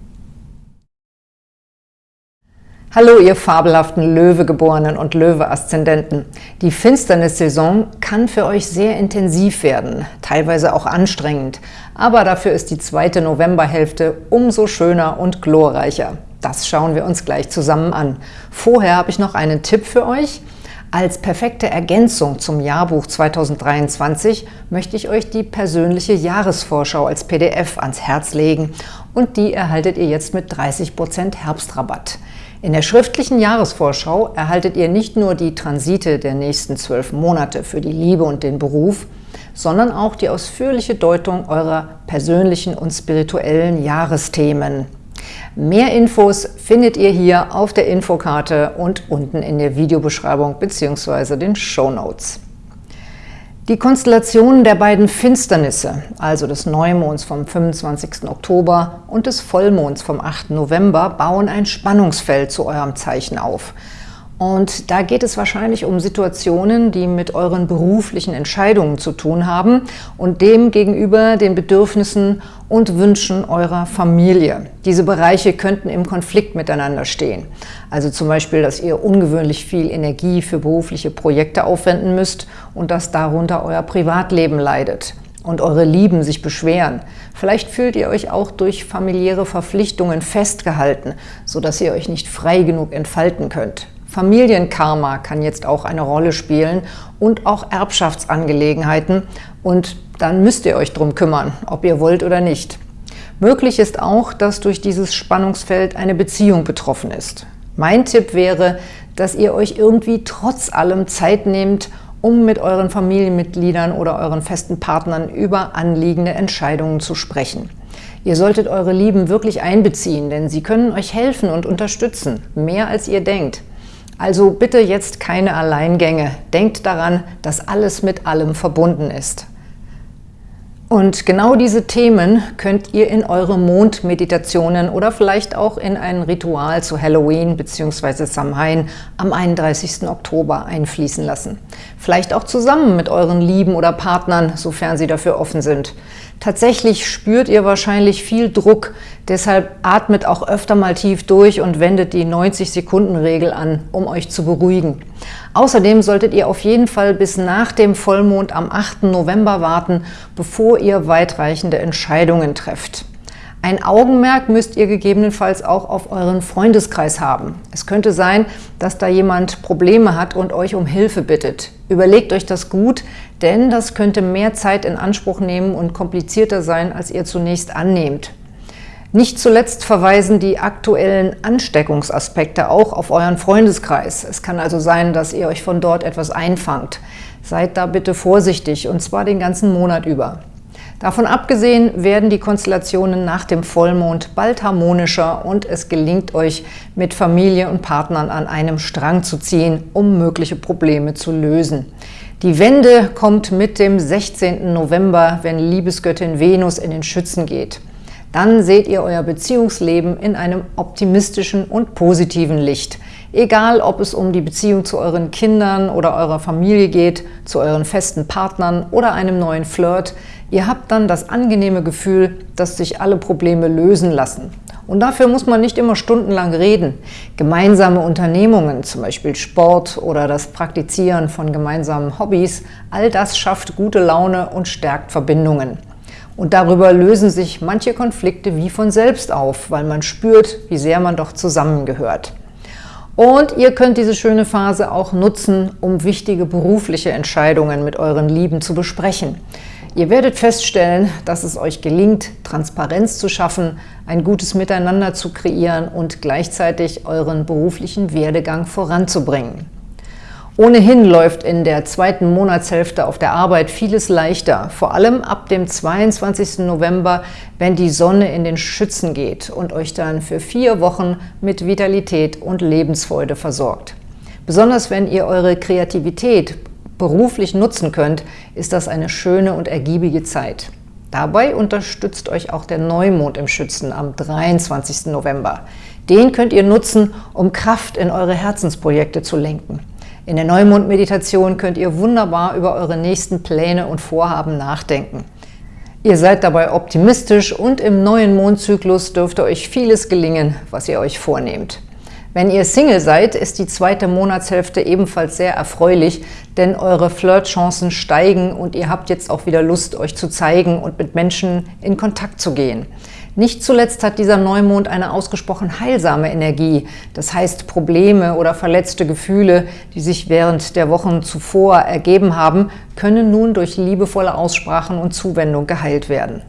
Hallo, ihr fabelhaften Löwegeborenen und Löwe-Aszendenten. Die Finsternissaison kann für euch sehr intensiv werden, teilweise auch anstrengend, aber dafür ist die zweite Novemberhälfte umso schöner und glorreicher. Das schauen wir uns gleich zusammen an. Vorher habe ich noch einen Tipp für euch. Als perfekte Ergänzung zum Jahrbuch 2023 möchte ich euch die persönliche Jahresvorschau als PDF ans Herz legen und die erhaltet ihr jetzt mit 30% Herbstrabatt. In der schriftlichen Jahresvorschau erhaltet ihr nicht nur die Transite der nächsten zwölf Monate für die Liebe und den Beruf, sondern auch die ausführliche Deutung eurer persönlichen und spirituellen Jahresthemen. Mehr Infos findet ihr hier auf der Infokarte und unten in der Videobeschreibung bzw. den Show Notes. Die Konstellationen der beiden Finsternisse, also des Neumonds vom 25. Oktober und des Vollmonds vom 8. November, bauen ein Spannungsfeld zu eurem Zeichen auf – und da geht es wahrscheinlich um Situationen, die mit euren beruflichen Entscheidungen zu tun haben und dem gegenüber den Bedürfnissen und Wünschen eurer Familie. Diese Bereiche könnten im Konflikt miteinander stehen. Also zum Beispiel, dass ihr ungewöhnlich viel Energie für berufliche Projekte aufwenden müsst und dass darunter euer Privatleben leidet und eure Lieben sich beschweren. Vielleicht fühlt ihr euch auch durch familiäre Verpflichtungen festgehalten, sodass ihr euch nicht frei genug entfalten könnt. Familienkarma kann jetzt auch eine Rolle spielen und auch Erbschaftsangelegenheiten und dann müsst ihr euch drum kümmern, ob ihr wollt oder nicht. Möglich ist auch, dass durch dieses Spannungsfeld eine Beziehung betroffen ist. Mein Tipp wäre, dass ihr euch irgendwie trotz allem Zeit nehmt, um mit euren Familienmitgliedern oder euren festen Partnern über anliegende Entscheidungen zu sprechen. Ihr solltet eure Lieben wirklich einbeziehen, denn sie können euch helfen und unterstützen, mehr als ihr denkt. Also bitte jetzt keine Alleingänge. Denkt daran, dass alles mit allem verbunden ist. Und genau diese Themen könnt ihr in eure Mondmeditationen oder vielleicht auch in ein Ritual zu Halloween bzw. Samhain am 31. Oktober einfließen lassen. Vielleicht auch zusammen mit euren Lieben oder Partnern, sofern sie dafür offen sind. Tatsächlich spürt ihr wahrscheinlich viel Druck, deshalb atmet auch öfter mal tief durch und wendet die 90-Sekunden-Regel an, um euch zu beruhigen. Außerdem solltet ihr auf jeden Fall bis nach dem Vollmond am 8. November warten, bevor ihr weitreichende Entscheidungen trefft. Ein Augenmerk müsst ihr gegebenenfalls auch auf euren Freundeskreis haben. Es könnte sein, dass da jemand Probleme hat und euch um Hilfe bittet. Überlegt euch das gut, denn das könnte mehr Zeit in Anspruch nehmen und komplizierter sein, als ihr zunächst annehmt. Nicht zuletzt verweisen die aktuellen Ansteckungsaspekte auch auf euren Freundeskreis. Es kann also sein, dass ihr euch von dort etwas einfangt. Seid da bitte vorsichtig, und zwar den ganzen Monat über. Davon abgesehen werden die Konstellationen nach dem Vollmond bald harmonischer und es gelingt euch, mit Familie und Partnern an einem Strang zu ziehen, um mögliche Probleme zu lösen. Die Wende kommt mit dem 16. November, wenn Liebesgöttin Venus in den Schützen geht. Dann seht ihr euer Beziehungsleben in einem optimistischen und positiven Licht. Egal, ob es um die Beziehung zu euren Kindern oder eurer Familie geht, zu euren festen Partnern oder einem neuen Flirt, Ihr habt dann das angenehme Gefühl, dass sich alle Probleme lösen lassen. Und dafür muss man nicht immer stundenlang reden. Gemeinsame Unternehmungen, zum Beispiel Sport oder das Praktizieren von gemeinsamen Hobbys, all das schafft gute Laune und stärkt Verbindungen. Und darüber lösen sich manche Konflikte wie von selbst auf, weil man spürt, wie sehr man doch zusammengehört. Und ihr könnt diese schöne Phase auch nutzen, um wichtige berufliche Entscheidungen mit euren Lieben zu besprechen. Ihr werdet feststellen, dass es euch gelingt, Transparenz zu schaffen, ein gutes Miteinander zu kreieren und gleichzeitig euren beruflichen Werdegang voranzubringen. Ohnehin läuft in der zweiten Monatshälfte auf der Arbeit vieles leichter, vor allem ab dem 22. November, wenn die Sonne in den Schützen geht und euch dann für vier Wochen mit Vitalität und Lebensfreude versorgt. Besonders wenn ihr eure Kreativität beruflich nutzen könnt, ist das eine schöne und ergiebige Zeit. Dabei unterstützt euch auch der Neumond im Schützen am 23. November. Den könnt ihr nutzen, um Kraft in eure Herzensprojekte zu lenken. In der Neumond-Meditation könnt ihr wunderbar über eure nächsten Pläne und Vorhaben nachdenken. Ihr seid dabei optimistisch und im neuen Mondzyklus dürfte euch vieles gelingen, was ihr euch vornehmt. Wenn ihr Single seid, ist die zweite Monatshälfte ebenfalls sehr erfreulich, denn eure Flirtchancen steigen und ihr habt jetzt auch wieder Lust, euch zu zeigen und mit Menschen in Kontakt zu gehen. Nicht zuletzt hat dieser Neumond eine ausgesprochen heilsame Energie, das heißt Probleme oder verletzte Gefühle, die sich während der Wochen zuvor ergeben haben, können nun durch liebevolle Aussprachen und Zuwendung geheilt werden.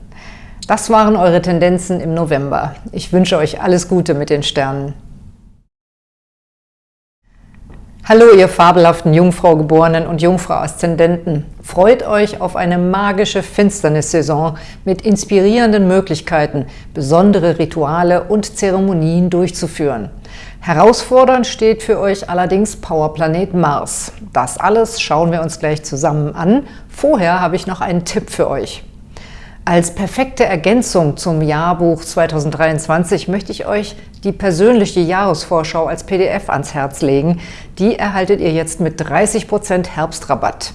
Das waren eure Tendenzen im November. Ich wünsche euch alles Gute mit den Sternen. Hallo, ihr fabelhaften Jungfrau-Geborenen und Jungfrau-Aszendenten! Freut euch auf eine magische Finsternissaison mit inspirierenden Möglichkeiten, besondere Rituale und Zeremonien durchzuführen. Herausfordernd steht für euch allerdings Powerplanet Mars. Das alles schauen wir uns gleich zusammen an. Vorher habe ich noch einen Tipp für euch. Als perfekte Ergänzung zum Jahrbuch 2023 möchte ich euch die persönliche Jahresvorschau als PDF ans Herz legen. Die erhaltet ihr jetzt mit 30% Herbstrabatt.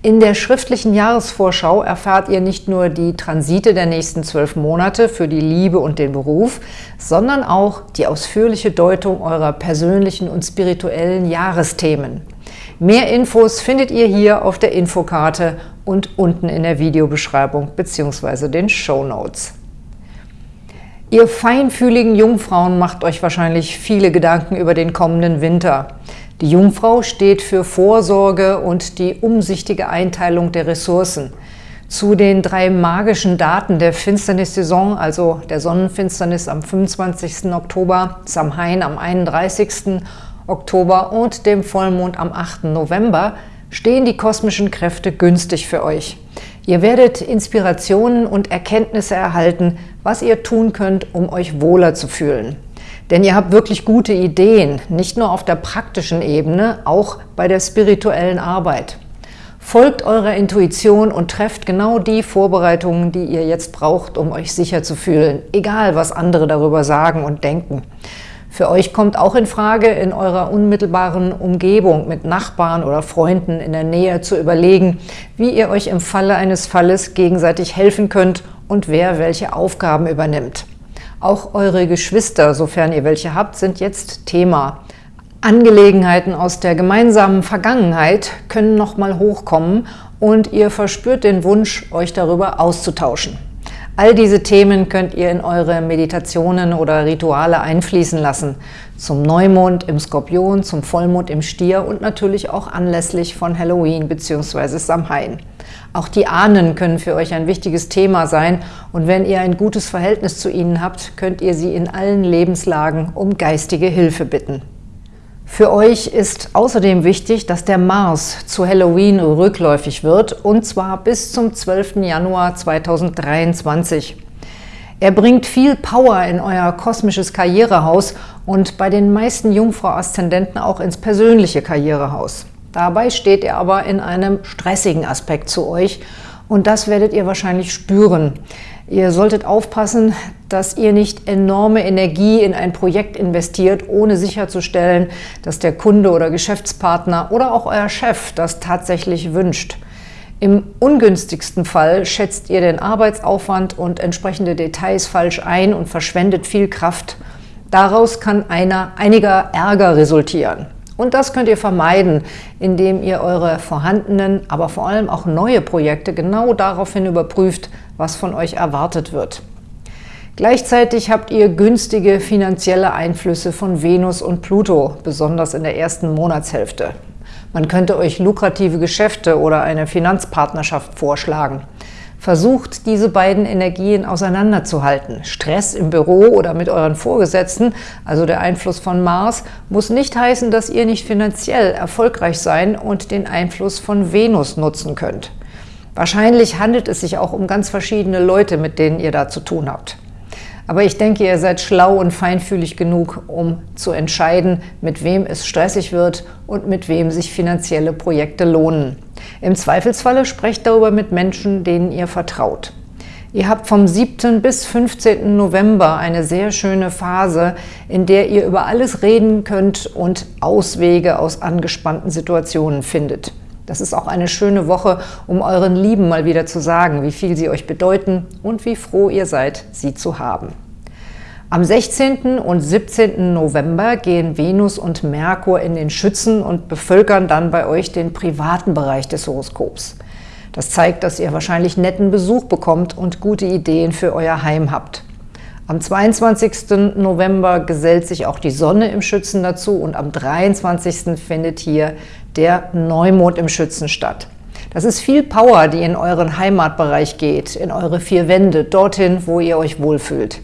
In der schriftlichen Jahresvorschau erfahrt ihr nicht nur die Transite der nächsten zwölf Monate für die Liebe und den Beruf, sondern auch die ausführliche Deutung eurer persönlichen und spirituellen Jahresthemen. Mehr Infos findet ihr hier auf der Infokarte und unten in der Videobeschreibung bzw. den Show Notes. Ihr feinfühligen Jungfrauen macht euch wahrscheinlich viele Gedanken über den kommenden Winter. Die Jungfrau steht für Vorsorge und die umsichtige Einteilung der Ressourcen. Zu den drei magischen Daten der Finsternissaison, also der Sonnenfinsternis am 25. Oktober, Samhain am 31. Oktober und dem Vollmond am 8. November, stehen die kosmischen Kräfte günstig für euch. Ihr werdet Inspirationen und Erkenntnisse erhalten, was ihr tun könnt, um euch wohler zu fühlen. Denn ihr habt wirklich gute Ideen, nicht nur auf der praktischen Ebene, auch bei der spirituellen Arbeit. Folgt eurer Intuition und trefft genau die Vorbereitungen, die ihr jetzt braucht, um euch sicher zu fühlen, egal was andere darüber sagen und denken. Für euch kommt auch in Frage, in eurer unmittelbaren Umgebung mit Nachbarn oder Freunden in der Nähe zu überlegen, wie ihr euch im Falle eines Falles gegenseitig helfen könnt und wer welche Aufgaben übernimmt. Auch eure Geschwister, sofern ihr welche habt, sind jetzt Thema. Angelegenheiten aus der gemeinsamen Vergangenheit können nochmal hochkommen und ihr verspürt den Wunsch, euch darüber auszutauschen. All diese Themen könnt ihr in eure Meditationen oder Rituale einfließen lassen. Zum Neumond im Skorpion, zum Vollmond im Stier und natürlich auch anlässlich von Halloween bzw. Samhain. Auch die Ahnen können für euch ein wichtiges Thema sein und wenn ihr ein gutes Verhältnis zu ihnen habt, könnt ihr sie in allen Lebenslagen um geistige Hilfe bitten. Für euch ist außerdem wichtig, dass der Mars zu Halloween rückläufig wird, und zwar bis zum 12. Januar 2023. Er bringt viel Power in euer kosmisches Karrierehaus und bei den meisten Jungfrau-Aszendenten auch ins persönliche Karrierehaus. Dabei steht er aber in einem stressigen Aspekt zu euch und das werdet ihr wahrscheinlich spüren. Ihr solltet aufpassen, dass ihr nicht enorme Energie in ein Projekt investiert, ohne sicherzustellen, dass der Kunde oder Geschäftspartner oder auch euer Chef das tatsächlich wünscht. Im ungünstigsten Fall schätzt ihr den Arbeitsaufwand und entsprechende Details falsch ein und verschwendet viel Kraft. Daraus kann einer, einiger Ärger resultieren. Und das könnt ihr vermeiden, indem ihr eure vorhandenen, aber vor allem auch neue Projekte genau daraufhin überprüft, was von euch erwartet wird. Gleichzeitig habt ihr günstige finanzielle Einflüsse von Venus und Pluto, besonders in der ersten Monatshälfte. Man könnte euch lukrative Geschäfte oder eine Finanzpartnerschaft vorschlagen. Versucht, diese beiden Energien auseinanderzuhalten. Stress im Büro oder mit euren Vorgesetzten, also der Einfluss von Mars, muss nicht heißen, dass ihr nicht finanziell erfolgreich sein und den Einfluss von Venus nutzen könnt. Wahrscheinlich handelt es sich auch um ganz verschiedene Leute, mit denen ihr da zu tun habt. Aber ich denke, ihr seid schlau und feinfühlig genug, um zu entscheiden, mit wem es stressig wird und mit wem sich finanzielle Projekte lohnen. Im Zweifelsfalle sprecht darüber mit Menschen, denen ihr vertraut. Ihr habt vom 7. bis 15. November eine sehr schöne Phase, in der ihr über alles reden könnt und Auswege aus angespannten Situationen findet. Das ist auch eine schöne Woche, um euren Lieben mal wieder zu sagen, wie viel sie euch bedeuten und wie froh ihr seid, sie zu haben. Am 16. und 17. November gehen Venus und Merkur in den Schützen und bevölkern dann bei euch den privaten Bereich des Horoskops. Das zeigt, dass ihr wahrscheinlich netten Besuch bekommt und gute Ideen für euer Heim habt. Am 22. November gesellt sich auch die Sonne im Schützen dazu und am 23. findet hier der Neumond im Schützen statt. Das ist viel Power, die in euren Heimatbereich geht, in eure vier Wände, dorthin, wo ihr euch wohlfühlt.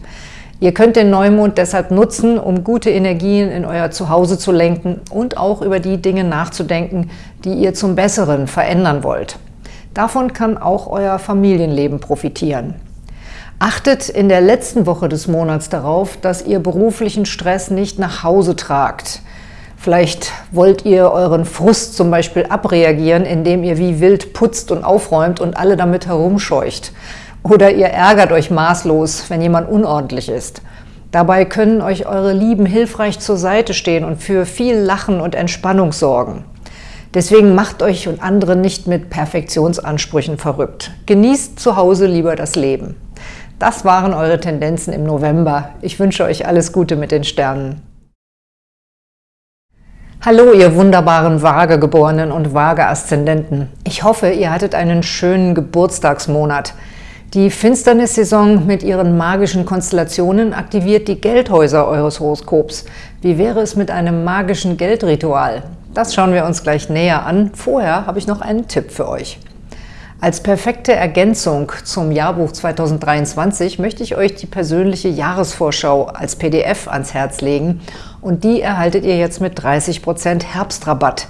Ihr könnt den Neumond deshalb nutzen, um gute Energien in euer Zuhause zu lenken und auch über die Dinge nachzudenken, die ihr zum Besseren verändern wollt. Davon kann auch euer Familienleben profitieren. Achtet in der letzten Woche des Monats darauf, dass ihr beruflichen Stress nicht nach Hause tragt. Vielleicht wollt ihr euren Frust zum Beispiel abreagieren, indem ihr wie wild putzt und aufräumt und alle damit herumscheucht. Oder ihr ärgert euch maßlos, wenn jemand unordentlich ist. Dabei können euch eure Lieben hilfreich zur Seite stehen und für viel Lachen und Entspannung sorgen. Deswegen macht euch und andere nicht mit Perfektionsansprüchen verrückt. Genießt zu Hause lieber das Leben. Das waren eure Tendenzen im November. Ich wünsche euch alles Gute mit den Sternen. Hallo, ihr wunderbaren Vagegeborenen und Waage-Aszendenten. Ich hoffe, ihr hattet einen schönen Geburtstagsmonat. Die Finsternissaison mit ihren magischen Konstellationen aktiviert die Geldhäuser eures Horoskops. Wie wäre es mit einem magischen Geldritual? Das schauen wir uns gleich näher an. Vorher habe ich noch einen Tipp für euch. Als perfekte Ergänzung zum Jahrbuch 2023 möchte ich euch die persönliche Jahresvorschau als PDF ans Herz legen und die erhaltet ihr jetzt mit 30% Herbstrabatt.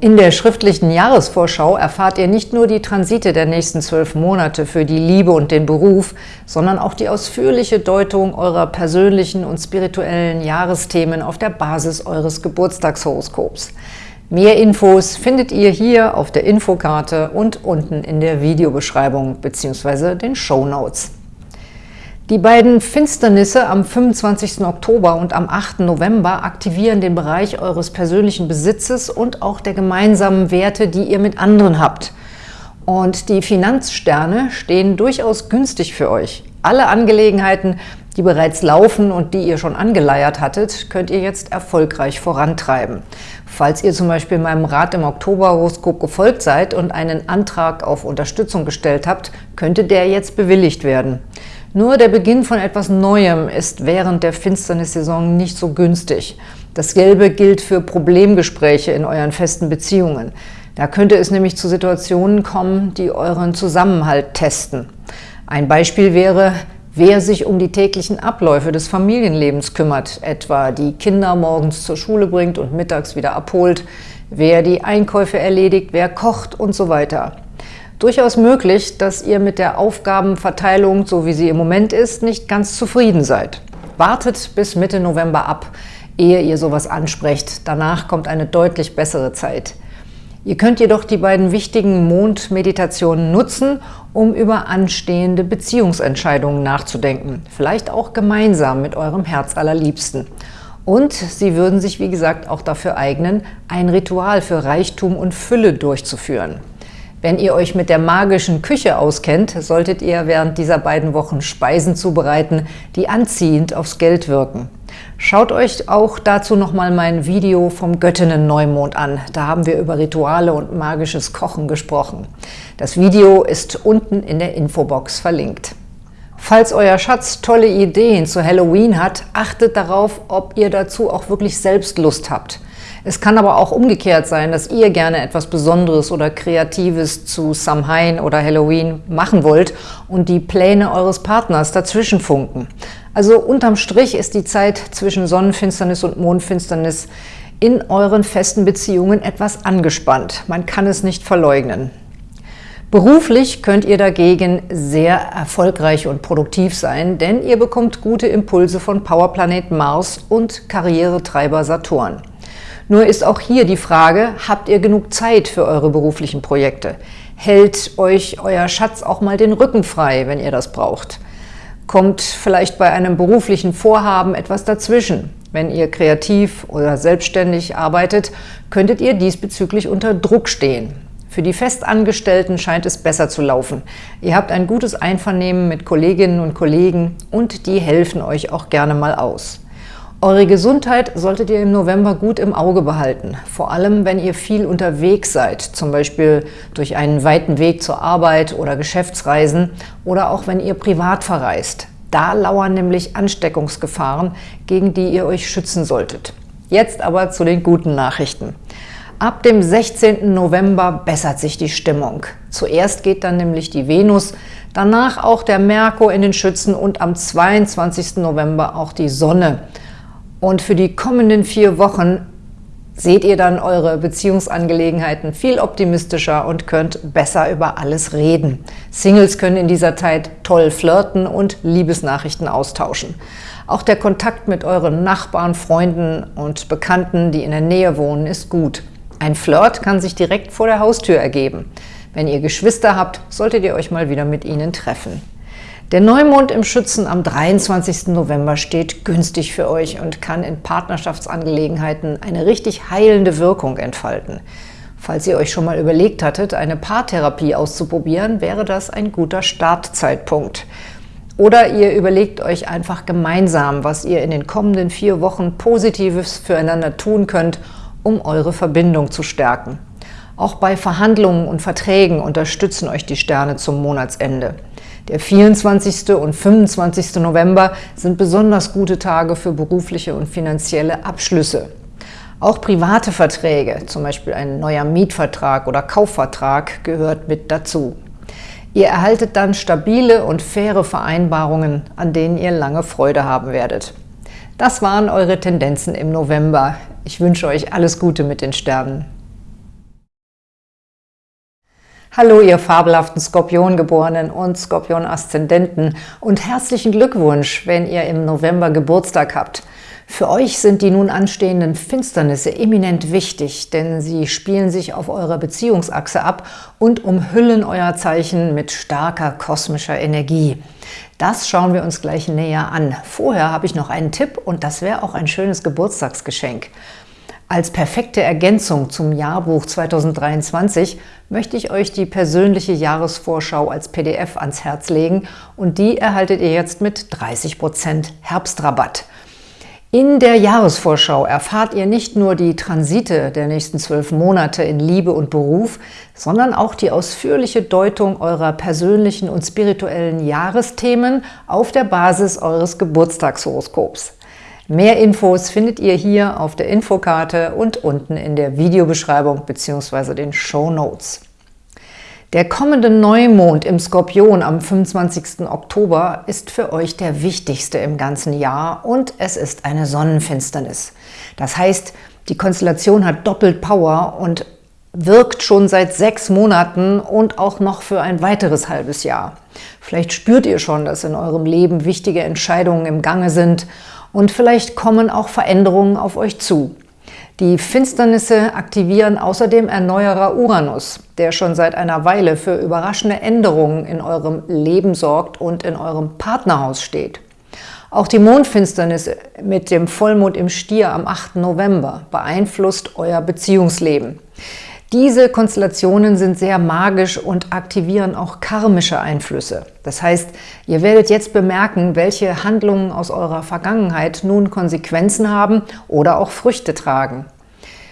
In der schriftlichen Jahresvorschau erfahrt ihr nicht nur die Transite der nächsten zwölf Monate für die Liebe und den Beruf, sondern auch die ausführliche Deutung eurer persönlichen und spirituellen Jahresthemen auf der Basis eures Geburtstagshoroskops. Mehr Infos findet ihr hier auf der Infokarte und unten in der Videobeschreibung bzw. den Show Notes. Die beiden Finsternisse am 25. Oktober und am 8. November aktivieren den Bereich eures persönlichen Besitzes und auch der gemeinsamen Werte, die ihr mit anderen habt. Und die Finanzsterne stehen durchaus günstig für euch. Alle Angelegenheiten, die bereits laufen und die ihr schon angeleiert hattet, könnt ihr jetzt erfolgreich vorantreiben. Falls ihr zum Beispiel meinem Rat im Oktober-Horoskop gefolgt seid und einen Antrag auf Unterstützung gestellt habt, könnte der jetzt bewilligt werden. Nur der Beginn von etwas Neuem ist während der Finsternissaison nicht so günstig. Das Gelbe gilt für Problemgespräche in euren festen Beziehungen. Da könnte es nämlich zu Situationen kommen, die euren Zusammenhalt testen. Ein Beispiel wäre, wer sich um die täglichen Abläufe des Familienlebens kümmert, etwa die Kinder morgens zur Schule bringt und mittags wieder abholt, wer die Einkäufe erledigt, wer kocht und so weiter. Durchaus möglich, dass ihr mit der Aufgabenverteilung, so wie sie im Moment ist, nicht ganz zufrieden seid. Wartet bis Mitte November ab, ehe ihr sowas ansprecht. Danach kommt eine deutlich bessere Zeit. Ihr könnt jedoch die beiden wichtigen Mondmeditationen nutzen, um über anstehende Beziehungsentscheidungen nachzudenken. Vielleicht auch gemeinsam mit eurem Herz allerliebsten. Und sie würden sich, wie gesagt, auch dafür eignen, ein Ritual für Reichtum und Fülle durchzuführen. Wenn ihr euch mit der magischen Küche auskennt, solltet ihr während dieser beiden Wochen Speisen zubereiten, die anziehend aufs Geld wirken. Schaut euch auch dazu nochmal mein Video vom Göttinnen-Neumond an. Da haben wir über Rituale und magisches Kochen gesprochen. Das Video ist unten in der Infobox verlinkt. Falls euer Schatz tolle Ideen zu Halloween hat, achtet darauf, ob ihr dazu auch wirklich selbst Lust habt. Es kann aber auch umgekehrt sein, dass ihr gerne etwas Besonderes oder Kreatives zu Samhain oder Halloween machen wollt und die Pläne eures Partners dazwischen funken. Also unterm Strich ist die Zeit zwischen Sonnenfinsternis und Mondfinsternis in euren festen Beziehungen etwas angespannt. Man kann es nicht verleugnen. Beruflich könnt ihr dagegen sehr erfolgreich und produktiv sein, denn ihr bekommt gute Impulse von Powerplanet Mars und Karrieretreiber Saturn. Nur ist auch hier die Frage, habt ihr genug Zeit für eure beruflichen Projekte? Hält euch euer Schatz auch mal den Rücken frei, wenn ihr das braucht? Kommt vielleicht bei einem beruflichen Vorhaben etwas dazwischen? Wenn ihr kreativ oder selbstständig arbeitet, könntet ihr diesbezüglich unter Druck stehen. Für die Festangestellten scheint es besser zu laufen. Ihr habt ein gutes Einvernehmen mit Kolleginnen und Kollegen und die helfen euch auch gerne mal aus. Eure Gesundheit solltet ihr im November gut im Auge behalten, vor allem wenn ihr viel unterwegs seid, zum Beispiel durch einen weiten Weg zur Arbeit oder Geschäftsreisen oder auch wenn ihr privat verreist. Da lauern nämlich Ansteckungsgefahren, gegen die ihr euch schützen solltet. Jetzt aber zu den guten Nachrichten. Ab dem 16. November bessert sich die Stimmung. Zuerst geht dann nämlich die Venus, danach auch der Merkur in den Schützen und am 22. November auch die Sonne. Und für die kommenden vier Wochen seht ihr dann eure Beziehungsangelegenheiten viel optimistischer und könnt besser über alles reden. Singles können in dieser Zeit toll flirten und Liebesnachrichten austauschen. Auch der Kontakt mit euren Nachbarn, Freunden und Bekannten, die in der Nähe wohnen, ist gut. Ein Flirt kann sich direkt vor der Haustür ergeben. Wenn ihr Geschwister habt, solltet ihr euch mal wieder mit ihnen treffen. Der Neumond im Schützen am 23. November steht günstig für euch und kann in Partnerschaftsangelegenheiten eine richtig heilende Wirkung entfalten. Falls ihr euch schon mal überlegt hattet, eine Paartherapie auszuprobieren, wäre das ein guter Startzeitpunkt. Oder ihr überlegt euch einfach gemeinsam, was ihr in den kommenden vier Wochen Positives füreinander tun könnt, um eure Verbindung zu stärken. Auch bei Verhandlungen und Verträgen unterstützen euch die Sterne zum Monatsende. Der 24. und 25. November sind besonders gute Tage für berufliche und finanzielle Abschlüsse. Auch private Verträge, zum Beispiel ein neuer Mietvertrag oder Kaufvertrag, gehört mit dazu. Ihr erhaltet dann stabile und faire Vereinbarungen, an denen ihr lange Freude haben werdet. Das waren eure Tendenzen im November. Ich wünsche euch alles Gute mit den Sternen. Hallo, ihr fabelhaften Skorpiongeborenen und Skorpion-Aszendenten und herzlichen Glückwunsch, wenn ihr im November Geburtstag habt. Für euch sind die nun anstehenden Finsternisse eminent wichtig, denn sie spielen sich auf eurer Beziehungsachse ab und umhüllen euer Zeichen mit starker kosmischer Energie. Das schauen wir uns gleich näher an. Vorher habe ich noch einen Tipp und das wäre auch ein schönes Geburtstagsgeschenk. Als perfekte Ergänzung zum Jahrbuch 2023 möchte ich euch die persönliche Jahresvorschau als PDF ans Herz legen und die erhaltet ihr jetzt mit 30% Herbstrabatt. In der Jahresvorschau erfahrt ihr nicht nur die Transite der nächsten zwölf Monate in Liebe und Beruf, sondern auch die ausführliche Deutung eurer persönlichen und spirituellen Jahresthemen auf der Basis eures Geburtstagshoroskops. Mehr Infos findet ihr hier auf der Infokarte und unten in der Videobeschreibung bzw. den Show Notes. Der kommende Neumond im Skorpion am 25. Oktober ist für euch der wichtigste im ganzen Jahr und es ist eine Sonnenfinsternis. Das heißt, die Konstellation hat doppelt Power und wirkt schon seit sechs Monaten und auch noch für ein weiteres halbes Jahr. Vielleicht spürt ihr schon, dass in eurem Leben wichtige Entscheidungen im Gange sind und vielleicht kommen auch Veränderungen auf euch zu. Die Finsternisse aktivieren außerdem Erneuerer Uranus, der schon seit einer Weile für überraschende Änderungen in eurem Leben sorgt und in eurem Partnerhaus steht. Auch die Mondfinsternis mit dem Vollmond im Stier am 8. November beeinflusst euer Beziehungsleben. Diese Konstellationen sind sehr magisch und aktivieren auch karmische Einflüsse. Das heißt, ihr werdet jetzt bemerken, welche Handlungen aus eurer Vergangenheit nun Konsequenzen haben oder auch Früchte tragen.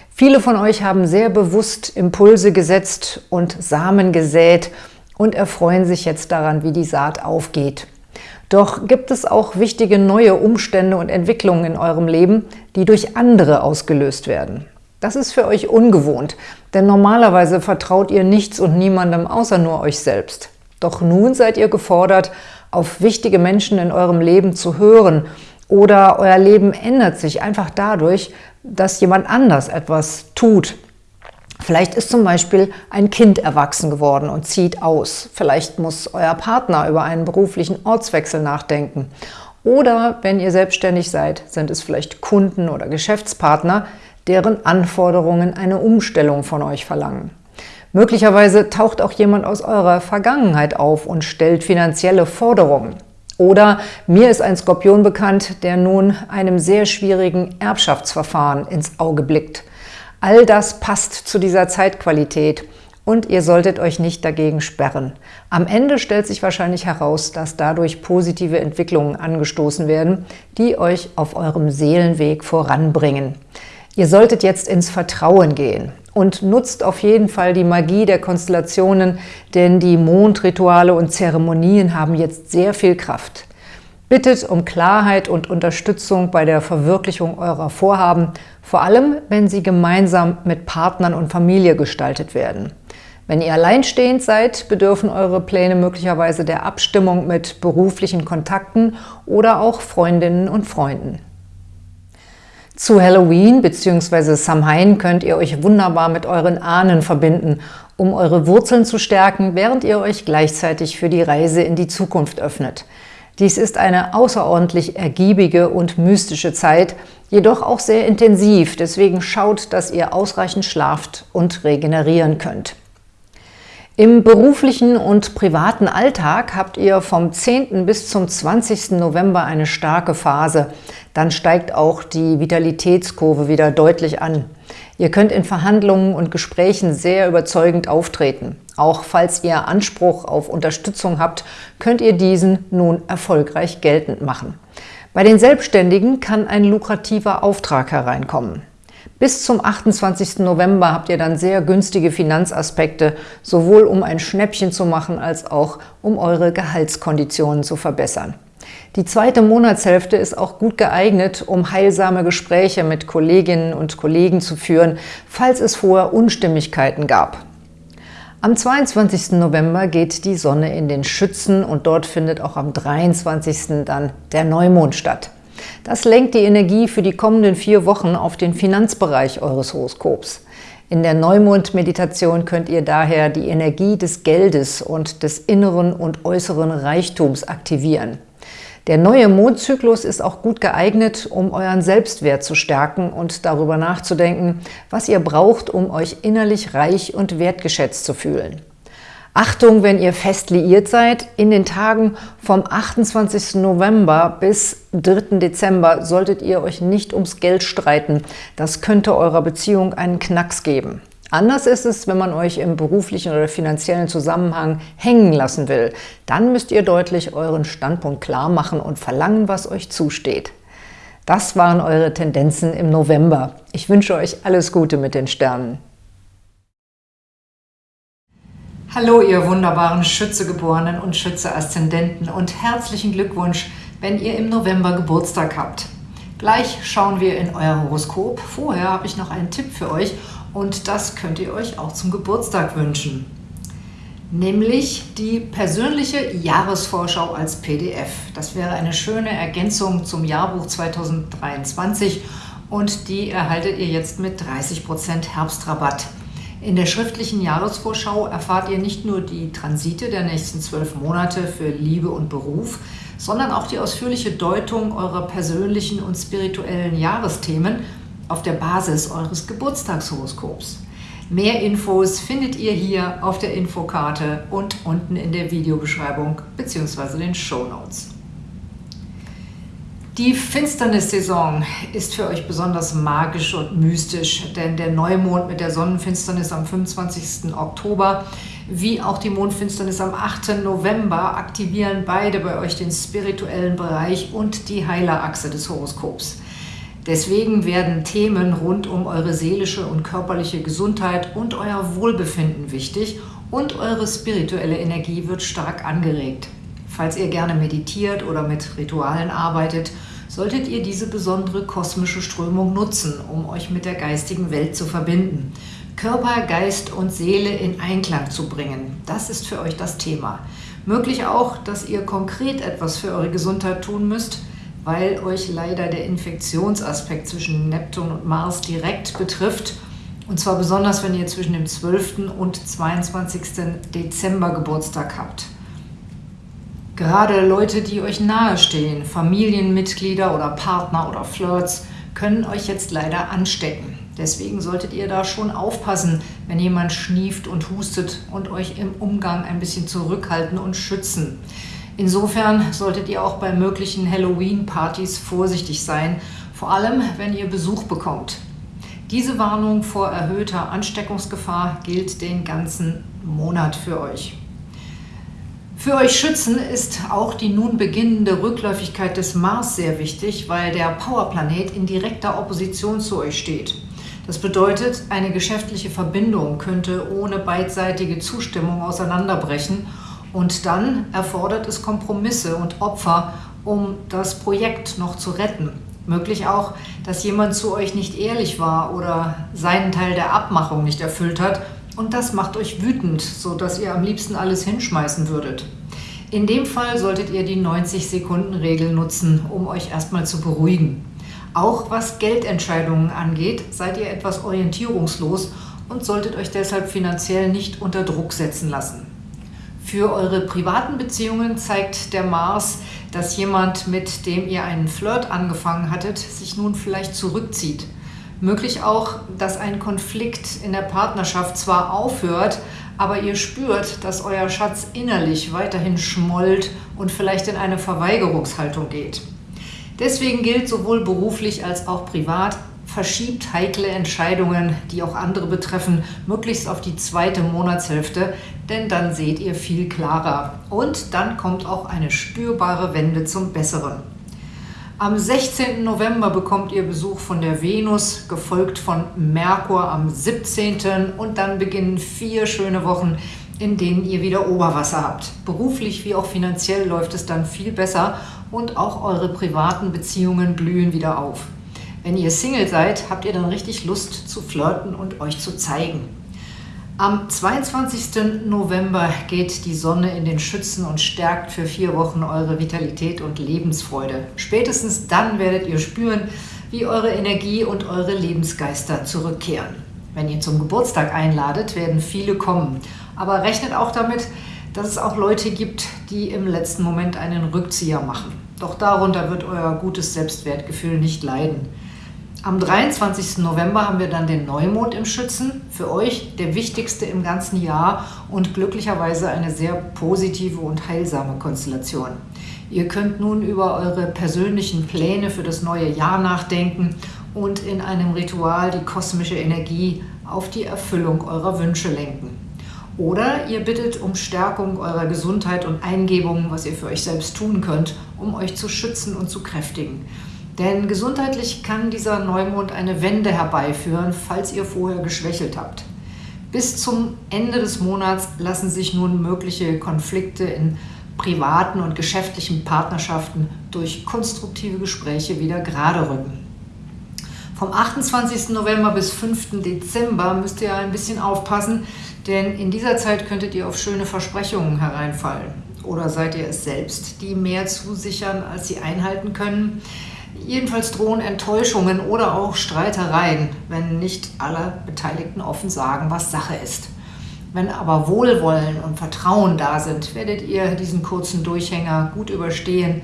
Viele von euch haben sehr bewusst Impulse gesetzt und Samen gesät und erfreuen sich jetzt daran, wie die Saat aufgeht. Doch gibt es auch wichtige neue Umstände und Entwicklungen in eurem Leben, die durch andere ausgelöst werden. Das ist für euch ungewohnt, denn normalerweise vertraut ihr nichts und niemandem außer nur euch selbst. Doch nun seid ihr gefordert, auf wichtige Menschen in eurem Leben zu hören oder euer Leben ändert sich einfach dadurch, dass jemand anders etwas tut. Vielleicht ist zum Beispiel ein Kind erwachsen geworden und zieht aus. Vielleicht muss euer Partner über einen beruflichen Ortswechsel nachdenken. Oder wenn ihr selbstständig seid, sind es vielleicht Kunden oder Geschäftspartner, deren Anforderungen eine Umstellung von euch verlangen. Möglicherweise taucht auch jemand aus eurer Vergangenheit auf und stellt finanzielle Forderungen. Oder mir ist ein Skorpion bekannt, der nun einem sehr schwierigen Erbschaftsverfahren ins Auge blickt. All das passt zu dieser Zeitqualität und ihr solltet euch nicht dagegen sperren. Am Ende stellt sich wahrscheinlich heraus, dass dadurch positive Entwicklungen angestoßen werden, die euch auf eurem Seelenweg voranbringen. Ihr solltet jetzt ins Vertrauen gehen und nutzt auf jeden Fall die Magie der Konstellationen, denn die Mondrituale und Zeremonien haben jetzt sehr viel Kraft. Bittet um Klarheit und Unterstützung bei der Verwirklichung eurer Vorhaben, vor allem wenn sie gemeinsam mit Partnern und Familie gestaltet werden. Wenn ihr alleinstehend seid, bedürfen eure Pläne möglicherweise der Abstimmung mit beruflichen Kontakten oder auch Freundinnen und Freunden. Zu Halloween bzw. Samhain könnt ihr euch wunderbar mit euren Ahnen verbinden, um eure Wurzeln zu stärken, während ihr euch gleichzeitig für die Reise in die Zukunft öffnet. Dies ist eine außerordentlich ergiebige und mystische Zeit, jedoch auch sehr intensiv, deswegen schaut, dass ihr ausreichend schlaft und regenerieren könnt. Im beruflichen und privaten Alltag habt ihr vom 10. bis zum 20. November eine starke Phase. Dann steigt auch die Vitalitätskurve wieder deutlich an. Ihr könnt in Verhandlungen und Gesprächen sehr überzeugend auftreten. Auch falls ihr Anspruch auf Unterstützung habt, könnt ihr diesen nun erfolgreich geltend machen. Bei den Selbstständigen kann ein lukrativer Auftrag hereinkommen. Bis zum 28. November habt ihr dann sehr günstige Finanzaspekte, sowohl um ein Schnäppchen zu machen, als auch um eure Gehaltskonditionen zu verbessern. Die zweite Monatshälfte ist auch gut geeignet, um heilsame Gespräche mit Kolleginnen und Kollegen zu führen, falls es vorher Unstimmigkeiten gab. Am 22. November geht die Sonne in den Schützen und dort findet auch am 23. dann der Neumond statt. Das lenkt die Energie für die kommenden vier Wochen auf den Finanzbereich eures Horoskops. In der Neumond-Meditation könnt ihr daher die Energie des Geldes und des inneren und äußeren Reichtums aktivieren. Der neue Mondzyklus ist auch gut geeignet, um euren Selbstwert zu stärken und darüber nachzudenken, was ihr braucht, um euch innerlich reich und wertgeschätzt zu fühlen. Achtung, wenn ihr fest liiert seid, in den Tagen vom 28. November bis 3. Dezember solltet ihr euch nicht ums Geld streiten. Das könnte eurer Beziehung einen Knacks geben. Anders ist es, wenn man euch im beruflichen oder finanziellen Zusammenhang hängen lassen will. Dann müsst ihr deutlich euren Standpunkt klar machen und verlangen, was euch zusteht. Das waren eure Tendenzen im November. Ich wünsche euch alles Gute mit den Sternen. Hallo, ihr wunderbaren Schützegeborenen und Schütze-Aszendenten und herzlichen Glückwunsch, wenn ihr im November Geburtstag habt. Gleich schauen wir in euer Horoskop. Vorher habe ich noch einen Tipp für euch und das könnt ihr euch auch zum Geburtstag wünschen. Nämlich die persönliche Jahresvorschau als PDF. Das wäre eine schöne Ergänzung zum Jahrbuch 2023 und die erhaltet ihr jetzt mit 30% Herbstrabatt. In der schriftlichen Jahresvorschau erfahrt ihr nicht nur die Transite der nächsten zwölf Monate für Liebe und Beruf, sondern auch die ausführliche Deutung eurer persönlichen und spirituellen Jahresthemen auf der Basis eures Geburtstagshoroskops. Mehr Infos findet ihr hier auf der Infokarte und unten in der Videobeschreibung bzw. den Show Notes. Die Finsternissaison ist für euch besonders magisch und mystisch, denn der Neumond mit der Sonnenfinsternis am 25. Oktober wie auch die Mondfinsternis am 8. November aktivieren beide bei euch den spirituellen Bereich und die Heilerachse des Horoskops. Deswegen werden Themen rund um eure seelische und körperliche Gesundheit und euer Wohlbefinden wichtig und eure spirituelle Energie wird stark angeregt. Falls ihr gerne meditiert oder mit Ritualen arbeitet, solltet ihr diese besondere kosmische Strömung nutzen, um euch mit der geistigen Welt zu verbinden. Körper, Geist und Seele in Einklang zu bringen. Das ist für euch das Thema. Möglich auch, dass ihr konkret etwas für eure Gesundheit tun müsst, weil euch leider der Infektionsaspekt zwischen Neptun und Mars direkt betrifft. Und zwar besonders, wenn ihr zwischen dem 12. und 22. Dezember Geburtstag habt. Gerade Leute, die euch nahestehen, Familienmitglieder oder Partner oder Flirts, können euch jetzt leider anstecken. Deswegen solltet ihr da schon aufpassen, wenn jemand schnieft und hustet und euch im Umgang ein bisschen zurückhalten und schützen. Insofern solltet ihr auch bei möglichen Halloween-Partys vorsichtig sein, vor allem wenn ihr Besuch bekommt. Diese Warnung vor erhöhter Ansteckungsgefahr gilt den ganzen Monat für euch. Für euch Schützen ist auch die nun beginnende Rückläufigkeit des Mars sehr wichtig, weil der Powerplanet in direkter Opposition zu euch steht. Das bedeutet, eine geschäftliche Verbindung könnte ohne beidseitige Zustimmung auseinanderbrechen und dann erfordert es Kompromisse und Opfer, um das Projekt noch zu retten. Möglich auch, dass jemand zu euch nicht ehrlich war oder seinen Teil der Abmachung nicht erfüllt hat und das macht euch wütend, sodass ihr am liebsten alles hinschmeißen würdet. In dem Fall solltet ihr die 90-Sekunden-Regel nutzen, um euch erstmal zu beruhigen. Auch was Geldentscheidungen angeht, seid ihr etwas orientierungslos und solltet euch deshalb finanziell nicht unter Druck setzen lassen. Für eure privaten Beziehungen zeigt der Mars, dass jemand, mit dem ihr einen Flirt angefangen hattet, sich nun vielleicht zurückzieht. Möglich auch, dass ein Konflikt in der Partnerschaft zwar aufhört, aber ihr spürt, dass euer Schatz innerlich weiterhin schmollt und vielleicht in eine Verweigerungshaltung geht. Deswegen gilt sowohl beruflich als auch privat, verschiebt heikle Entscheidungen, die auch andere betreffen, möglichst auf die zweite Monatshälfte, denn dann seht ihr viel klarer. Und dann kommt auch eine spürbare Wende zum Besseren. Am 16. November bekommt ihr Besuch von der Venus, gefolgt von Merkur am 17. und dann beginnen vier schöne Wochen, in denen ihr wieder Oberwasser habt. Beruflich wie auch finanziell läuft es dann viel besser und auch eure privaten Beziehungen blühen wieder auf. Wenn ihr Single seid, habt ihr dann richtig Lust zu flirten und euch zu zeigen. Am 22. November geht die Sonne in den Schützen und stärkt für vier Wochen eure Vitalität und Lebensfreude. Spätestens dann werdet ihr spüren, wie eure Energie und eure Lebensgeister zurückkehren. Wenn ihr zum Geburtstag einladet, werden viele kommen. Aber rechnet auch damit, dass es auch Leute gibt, die im letzten Moment einen Rückzieher machen. Doch darunter wird euer gutes Selbstwertgefühl nicht leiden. Am 23. November haben wir dann den Neumond im Schützen. Für euch der wichtigste im ganzen Jahr und glücklicherweise eine sehr positive und heilsame Konstellation. Ihr könnt nun über eure persönlichen Pläne für das neue Jahr nachdenken und in einem Ritual die kosmische Energie auf die Erfüllung eurer Wünsche lenken. Oder ihr bittet um Stärkung eurer Gesundheit und Eingebungen, was ihr für euch selbst tun könnt, um euch zu schützen und zu kräftigen. Denn gesundheitlich kann dieser Neumond eine Wende herbeiführen, falls ihr vorher geschwächelt habt. Bis zum Ende des Monats lassen sich nun mögliche Konflikte in privaten und geschäftlichen Partnerschaften durch konstruktive Gespräche wieder gerade rücken. Vom 28. November bis 5. Dezember müsst ihr ein bisschen aufpassen, denn in dieser Zeit könntet ihr auf schöne Versprechungen hereinfallen. Oder seid ihr es selbst, die mehr zusichern, als sie einhalten können? Jedenfalls drohen Enttäuschungen oder auch Streitereien, wenn nicht alle Beteiligten offen sagen, was Sache ist. Wenn aber Wohlwollen und Vertrauen da sind, werdet ihr diesen kurzen Durchhänger gut überstehen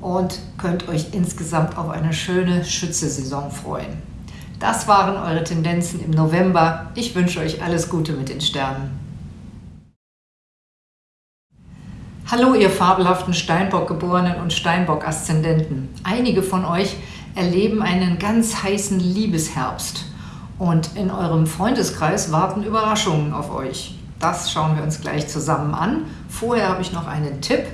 und könnt euch insgesamt auf eine schöne Schützesaison freuen. Das waren eure Tendenzen im November. Ich wünsche euch alles Gute mit den Sternen. Hallo ihr fabelhaften Steinbock-Geborenen und Steinbock-Aszendenten. Einige von euch erleben einen ganz heißen Liebesherbst und in eurem Freundeskreis warten Überraschungen auf euch. Das schauen wir uns gleich zusammen an. Vorher habe ich noch einen Tipp.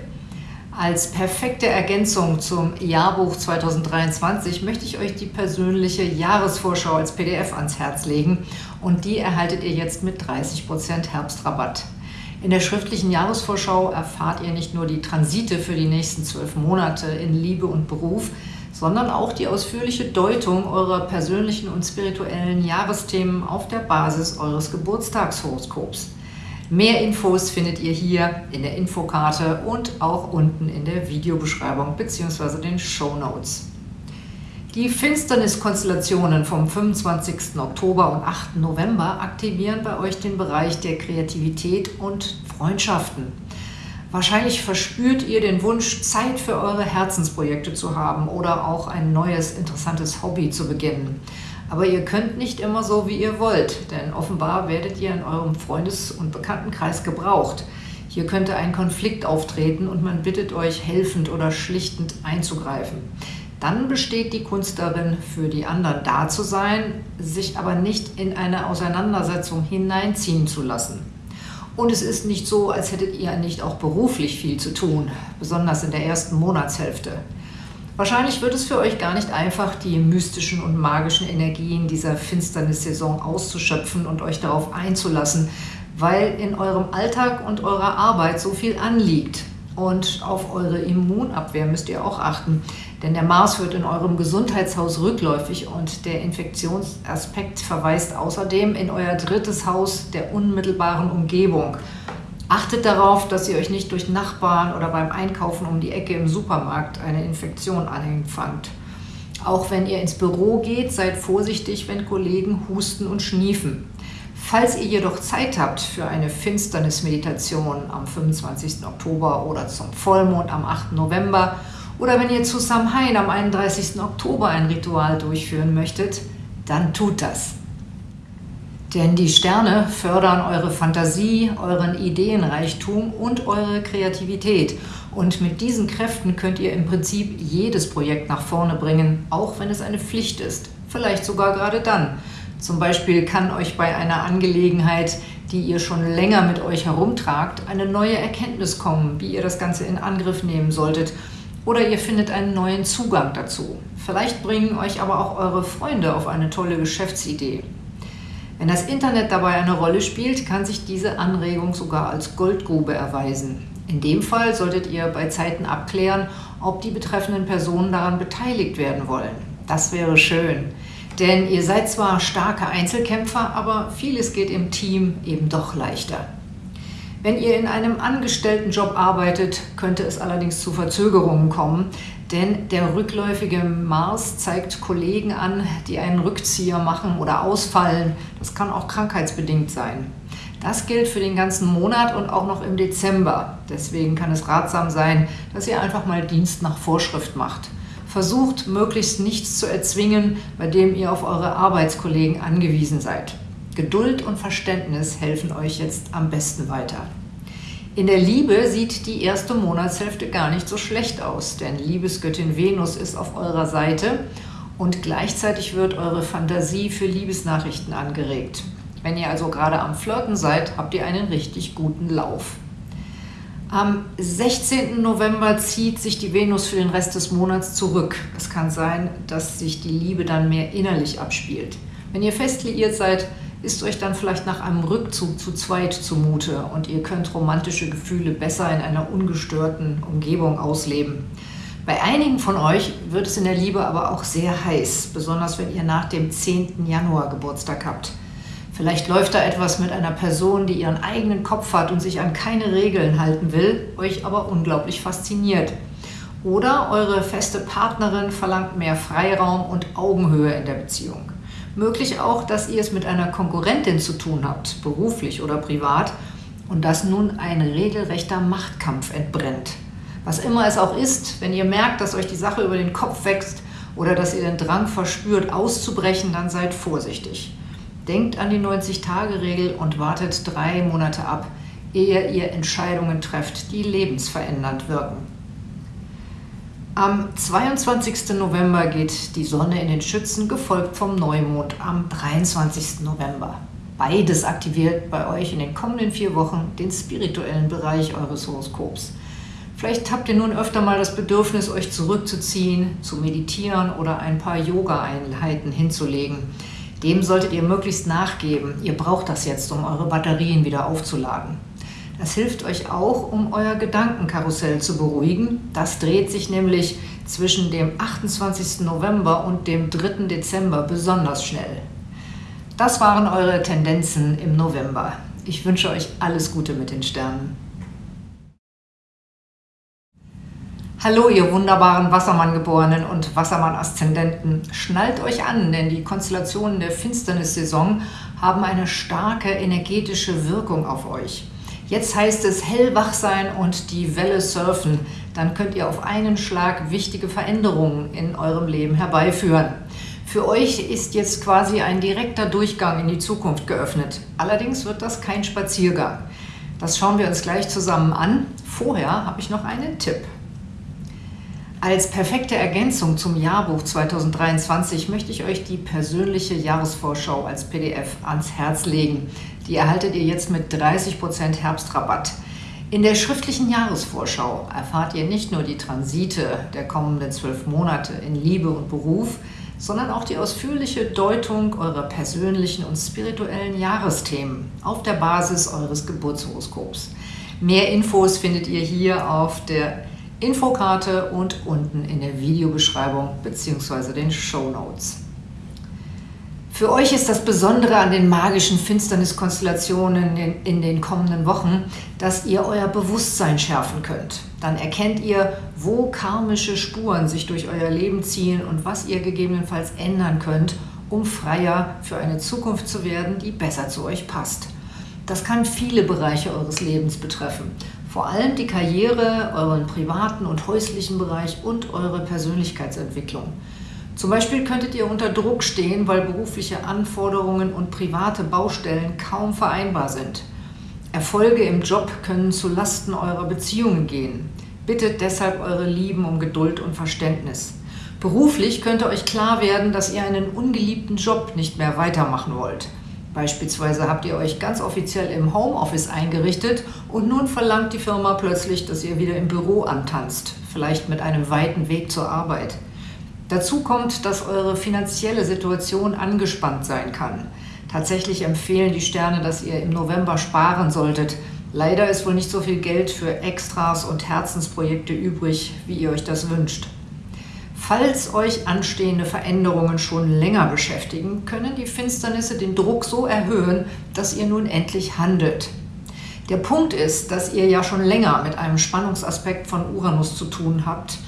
Als perfekte Ergänzung zum Jahrbuch 2023 möchte ich euch die persönliche Jahresvorschau als PDF ans Herz legen und die erhaltet ihr jetzt mit 30% Herbstrabatt. In der schriftlichen Jahresvorschau erfahrt ihr nicht nur die Transite für die nächsten zwölf Monate in Liebe und Beruf, sondern auch die ausführliche Deutung eurer persönlichen und spirituellen Jahresthemen auf der Basis eures Geburtstagshoroskops. Mehr Infos findet ihr hier in der Infokarte und auch unten in der Videobeschreibung bzw. den Show Notes. Die Finsterniskonstellationen vom 25. Oktober und 8. November aktivieren bei euch den Bereich der Kreativität und Freundschaften. Wahrscheinlich verspürt ihr den Wunsch, Zeit für eure Herzensprojekte zu haben oder auch ein neues, interessantes Hobby zu beginnen. Aber ihr könnt nicht immer so, wie ihr wollt, denn offenbar werdet ihr in eurem Freundes- und Bekanntenkreis gebraucht. Hier könnte ein Konflikt auftreten und man bittet euch, helfend oder schlichtend einzugreifen. Dann besteht die Kunst darin, für die anderen da zu sein, sich aber nicht in eine Auseinandersetzung hineinziehen zu lassen. Und es ist nicht so, als hättet ihr nicht auch beruflich viel zu tun, besonders in der ersten Monatshälfte. Wahrscheinlich wird es für euch gar nicht einfach, die mystischen und magischen Energien dieser Finsternissaison auszuschöpfen und euch darauf einzulassen, weil in eurem Alltag und eurer Arbeit so viel anliegt. Und auf eure Immunabwehr müsst ihr auch achten, denn der Mars wird in eurem Gesundheitshaus rückläufig und der Infektionsaspekt verweist außerdem in euer drittes Haus der unmittelbaren Umgebung. Achtet darauf, dass ihr euch nicht durch Nachbarn oder beim Einkaufen um die Ecke im Supermarkt eine Infektion anfangt. Auch wenn ihr ins Büro geht, seid vorsichtig, wenn Kollegen husten und schniefen. Falls ihr jedoch Zeit habt für eine Finsternismeditation am 25. Oktober oder zum Vollmond am 8. November oder wenn ihr zu Samhain am 31. Oktober ein Ritual durchführen möchtet, dann tut das. Denn die Sterne fördern eure Fantasie, euren Ideenreichtum und eure Kreativität. Und mit diesen Kräften könnt ihr im Prinzip jedes Projekt nach vorne bringen, auch wenn es eine Pflicht ist. Vielleicht sogar gerade dann. Zum Beispiel kann euch bei einer Angelegenheit, die ihr schon länger mit euch herumtragt, eine neue Erkenntnis kommen, wie ihr das Ganze in Angriff nehmen solltet. Oder ihr findet einen neuen Zugang dazu. Vielleicht bringen euch aber auch eure Freunde auf eine tolle Geschäftsidee. Wenn das Internet dabei eine Rolle spielt, kann sich diese Anregung sogar als Goldgrube erweisen. In dem Fall solltet ihr bei Zeiten abklären, ob die betreffenden Personen daran beteiligt werden wollen. Das wäre schön. Denn ihr seid zwar starke Einzelkämpfer, aber vieles geht im Team eben doch leichter. Wenn ihr in einem Angestelltenjob arbeitet, könnte es allerdings zu Verzögerungen kommen, denn der rückläufige Mars zeigt Kollegen an, die einen Rückzieher machen oder ausfallen. Das kann auch krankheitsbedingt sein. Das gilt für den ganzen Monat und auch noch im Dezember. Deswegen kann es ratsam sein, dass ihr einfach mal Dienst nach Vorschrift macht. Versucht, möglichst nichts zu erzwingen, bei dem ihr auf eure Arbeitskollegen angewiesen seid. Geduld und Verständnis helfen euch jetzt am besten weiter. In der Liebe sieht die erste Monatshälfte gar nicht so schlecht aus, denn Liebesgöttin Venus ist auf eurer Seite und gleichzeitig wird eure Fantasie für Liebesnachrichten angeregt. Wenn ihr also gerade am Flirten seid, habt ihr einen richtig guten Lauf. Am 16. November zieht sich die Venus für den Rest des Monats zurück. Es kann sein, dass sich die Liebe dann mehr innerlich abspielt. Wenn ihr fest liiert seid, ist euch dann vielleicht nach einem Rückzug zu zweit zumute und ihr könnt romantische Gefühle besser in einer ungestörten Umgebung ausleben. Bei einigen von euch wird es in der Liebe aber auch sehr heiß, besonders wenn ihr nach dem 10. Januar Geburtstag habt. Vielleicht läuft da etwas mit einer Person, die ihren eigenen Kopf hat und sich an keine Regeln halten will, euch aber unglaublich fasziniert. Oder eure feste Partnerin verlangt mehr Freiraum und Augenhöhe in der Beziehung. Möglich auch, dass ihr es mit einer Konkurrentin zu tun habt, beruflich oder privat, und dass nun ein regelrechter Machtkampf entbrennt. Was immer es auch ist, wenn ihr merkt, dass euch die Sache über den Kopf wächst oder dass ihr den Drang verspürt, auszubrechen, dann seid vorsichtig. Denkt an die 90-Tage-Regel und wartet drei Monate ab, ehe ihr Entscheidungen trefft, die lebensverändernd wirken. Am 22. November geht die Sonne in den Schützen, gefolgt vom Neumond am 23. November. Beides aktiviert bei euch in den kommenden vier Wochen den spirituellen Bereich eures Horoskops. Vielleicht habt ihr nun öfter mal das Bedürfnis, euch zurückzuziehen, zu meditieren oder ein paar Yoga-Einheiten hinzulegen. Dem solltet ihr möglichst nachgeben. Ihr braucht das jetzt, um eure Batterien wieder aufzuladen. Das hilft euch auch, um euer Gedankenkarussell zu beruhigen. Das dreht sich nämlich zwischen dem 28. November und dem 3. Dezember besonders schnell. Das waren eure Tendenzen im November. Ich wünsche euch alles Gute mit den Sternen. Hallo ihr wunderbaren Wassermann-Geborenen und Wassermann-Aszendenten. Schnallt euch an, denn die Konstellationen der Finsternissaison haben eine starke energetische Wirkung auf euch. Jetzt heißt es hellwach sein und die Welle surfen. Dann könnt ihr auf einen Schlag wichtige Veränderungen in eurem Leben herbeiführen. Für euch ist jetzt quasi ein direkter Durchgang in die Zukunft geöffnet. Allerdings wird das kein Spaziergang. Das schauen wir uns gleich zusammen an. Vorher habe ich noch einen Tipp. Als perfekte Ergänzung zum Jahrbuch 2023 möchte ich euch die persönliche Jahresvorschau als PDF ans Herz legen. Die erhaltet ihr jetzt mit 30% Herbstrabatt. In der schriftlichen Jahresvorschau erfahrt ihr nicht nur die Transite der kommenden zwölf Monate in Liebe und Beruf, sondern auch die ausführliche Deutung eurer persönlichen und spirituellen Jahresthemen auf der Basis eures Geburtshoroskops. Mehr Infos findet ihr hier auf der Infokarte und unten in der Videobeschreibung bzw. den Show Notes. Für euch ist das Besondere an den magischen Finsterniskonstellationen in, in den kommenden Wochen, dass ihr euer Bewusstsein schärfen könnt. Dann erkennt ihr, wo karmische Spuren sich durch euer Leben ziehen und was ihr gegebenenfalls ändern könnt, um freier für eine Zukunft zu werden, die besser zu euch passt. Das kann viele Bereiche eures Lebens betreffen. Vor allem die Karriere, euren privaten und häuslichen Bereich und eure Persönlichkeitsentwicklung. Zum Beispiel könntet ihr unter Druck stehen, weil berufliche Anforderungen und private Baustellen kaum vereinbar sind. Erfolge im Job können zu Lasten eurer Beziehungen gehen. Bittet deshalb eure Lieben um Geduld und Verständnis. Beruflich könnte euch klar werden, dass ihr einen ungeliebten Job nicht mehr weitermachen wollt. Beispielsweise habt ihr euch ganz offiziell im Homeoffice eingerichtet und nun verlangt die Firma plötzlich, dass ihr wieder im Büro antanzt, vielleicht mit einem weiten Weg zur Arbeit. Dazu kommt, dass eure finanzielle Situation angespannt sein kann. Tatsächlich empfehlen die Sterne, dass ihr im November sparen solltet. Leider ist wohl nicht so viel Geld für Extras und Herzensprojekte übrig, wie ihr euch das wünscht. Falls euch anstehende Veränderungen schon länger beschäftigen, können die Finsternisse den Druck so erhöhen, dass ihr nun endlich handelt. Der Punkt ist, dass ihr ja schon länger mit einem Spannungsaspekt von Uranus zu tun habt,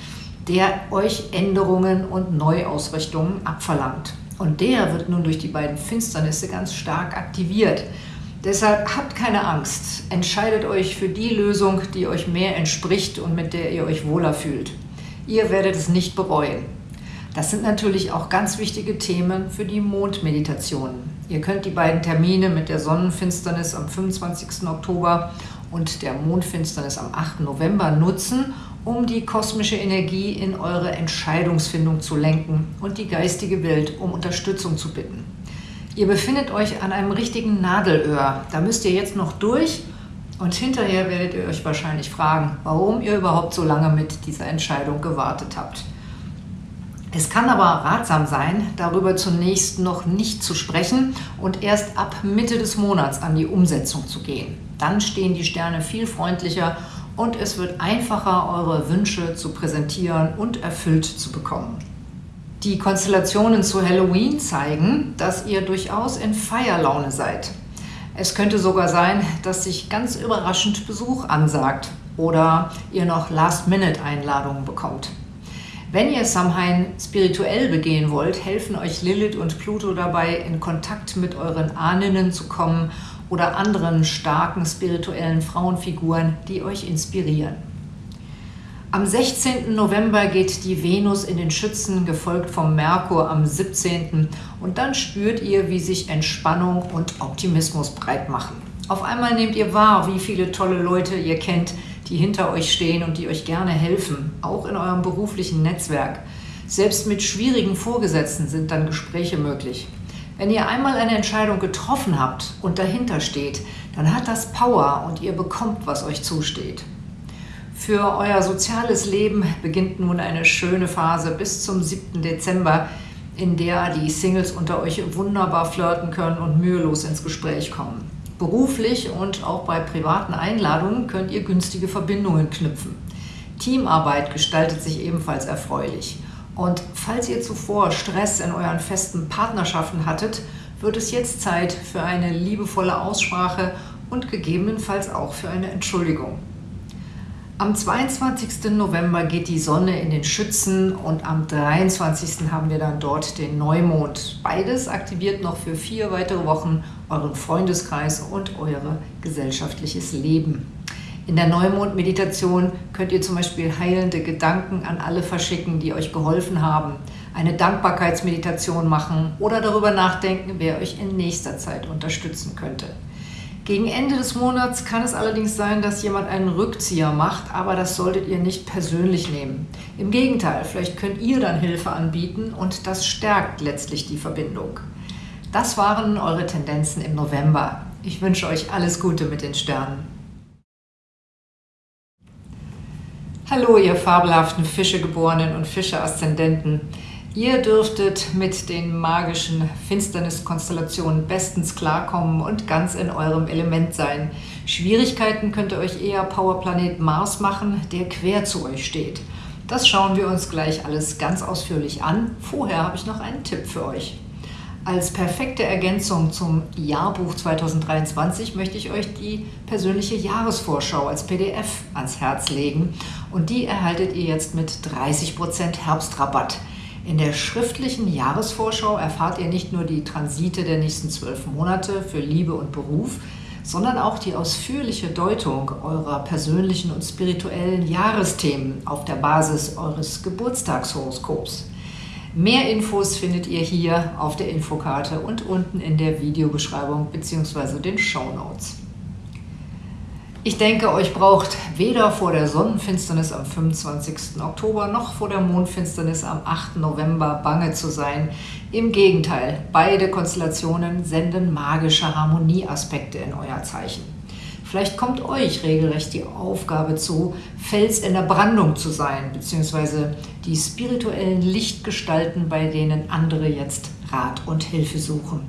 der euch Änderungen und Neuausrichtungen abverlangt. Und der wird nun durch die beiden Finsternisse ganz stark aktiviert. Deshalb habt keine Angst, entscheidet euch für die Lösung, die euch mehr entspricht und mit der ihr euch wohler fühlt. Ihr werdet es nicht bereuen. Das sind natürlich auch ganz wichtige Themen für die Mondmeditationen. Ihr könnt die beiden Termine mit der Sonnenfinsternis am 25. Oktober und der Mondfinsternis am 8. November nutzen, um die kosmische Energie in eure Entscheidungsfindung zu lenken und die geistige Welt um Unterstützung zu bitten. Ihr befindet euch an einem richtigen Nadelöhr. Da müsst ihr jetzt noch durch und hinterher werdet ihr euch wahrscheinlich fragen, warum ihr überhaupt so lange mit dieser Entscheidung gewartet habt. Es kann aber ratsam sein, darüber zunächst noch nicht zu sprechen und erst ab Mitte des Monats an die Umsetzung zu gehen. Dann stehen die Sterne viel freundlicher und es wird einfacher, eure Wünsche zu präsentieren und erfüllt zu bekommen. Die Konstellationen zu Halloween zeigen, dass ihr durchaus in Feierlaune seid. Es könnte sogar sein, dass sich ganz überraschend Besuch ansagt oder ihr noch Last-Minute-Einladungen bekommt. Wenn ihr Samhain spirituell begehen wollt, helfen euch Lilith und Pluto dabei, in Kontakt mit euren Ahnen zu kommen oder anderen starken spirituellen Frauenfiguren, die euch inspirieren. Am 16. November geht die Venus in den Schützen, gefolgt vom Merkur am 17. Und dann spürt ihr, wie sich Entspannung und Optimismus breit machen. Auf einmal nehmt ihr wahr, wie viele tolle Leute ihr kennt, die hinter euch stehen und die euch gerne helfen, auch in eurem beruflichen Netzwerk. Selbst mit schwierigen Vorgesetzten sind dann Gespräche möglich. Wenn ihr einmal eine Entscheidung getroffen habt und dahinter steht, dann hat das Power und ihr bekommt, was euch zusteht. Für euer soziales Leben beginnt nun eine schöne Phase bis zum 7. Dezember, in der die Singles unter euch wunderbar flirten können und mühelos ins Gespräch kommen. Beruflich und auch bei privaten Einladungen könnt ihr günstige Verbindungen knüpfen. Teamarbeit gestaltet sich ebenfalls erfreulich. Und falls ihr zuvor Stress in euren festen Partnerschaften hattet, wird es jetzt Zeit für eine liebevolle Aussprache und gegebenenfalls auch für eine Entschuldigung. Am 22. November geht die Sonne in den Schützen und am 23. haben wir dann dort den Neumond. Beides aktiviert noch für vier weitere Wochen euren Freundeskreis und euer gesellschaftliches Leben. In der Neumond-Meditation könnt ihr zum Beispiel heilende Gedanken an alle verschicken, die euch geholfen haben, eine Dankbarkeitsmeditation machen oder darüber nachdenken, wer euch in nächster Zeit unterstützen könnte. Gegen Ende des Monats kann es allerdings sein, dass jemand einen Rückzieher macht, aber das solltet ihr nicht persönlich nehmen. Im Gegenteil, vielleicht könnt ihr dann Hilfe anbieten und das stärkt letztlich die Verbindung. Das waren eure Tendenzen im November. Ich wünsche euch alles Gute mit den Sternen. Hallo, ihr fabelhaften Fischegeborenen und Fische-Aszendenten. Ihr dürftet mit den magischen Finsterniskonstellationen bestens klarkommen und ganz in eurem Element sein. Schwierigkeiten könnte euch eher Powerplanet Mars machen, der quer zu euch steht. Das schauen wir uns gleich alles ganz ausführlich an. Vorher habe ich noch einen Tipp für euch. Als perfekte Ergänzung zum Jahrbuch 2023 möchte ich euch die persönliche Jahresvorschau als PDF ans Herz legen und die erhaltet ihr jetzt mit 30% Herbstrabatt. In der schriftlichen Jahresvorschau erfahrt ihr nicht nur die Transite der nächsten zwölf Monate für Liebe und Beruf, sondern auch die ausführliche Deutung eurer persönlichen und spirituellen Jahresthemen auf der Basis eures Geburtstagshoroskops. Mehr Infos findet ihr hier auf der Infokarte und unten in der Videobeschreibung bzw. den Show Notes. Ich denke, euch braucht weder vor der Sonnenfinsternis am 25. Oktober noch vor der Mondfinsternis am 8. November bange zu sein. Im Gegenteil, beide Konstellationen senden magische Harmonieaspekte in euer Zeichen. Vielleicht kommt euch regelrecht die Aufgabe zu, Fels in der Brandung zu sein, beziehungsweise die spirituellen Lichtgestalten, bei denen andere jetzt Rat und Hilfe suchen.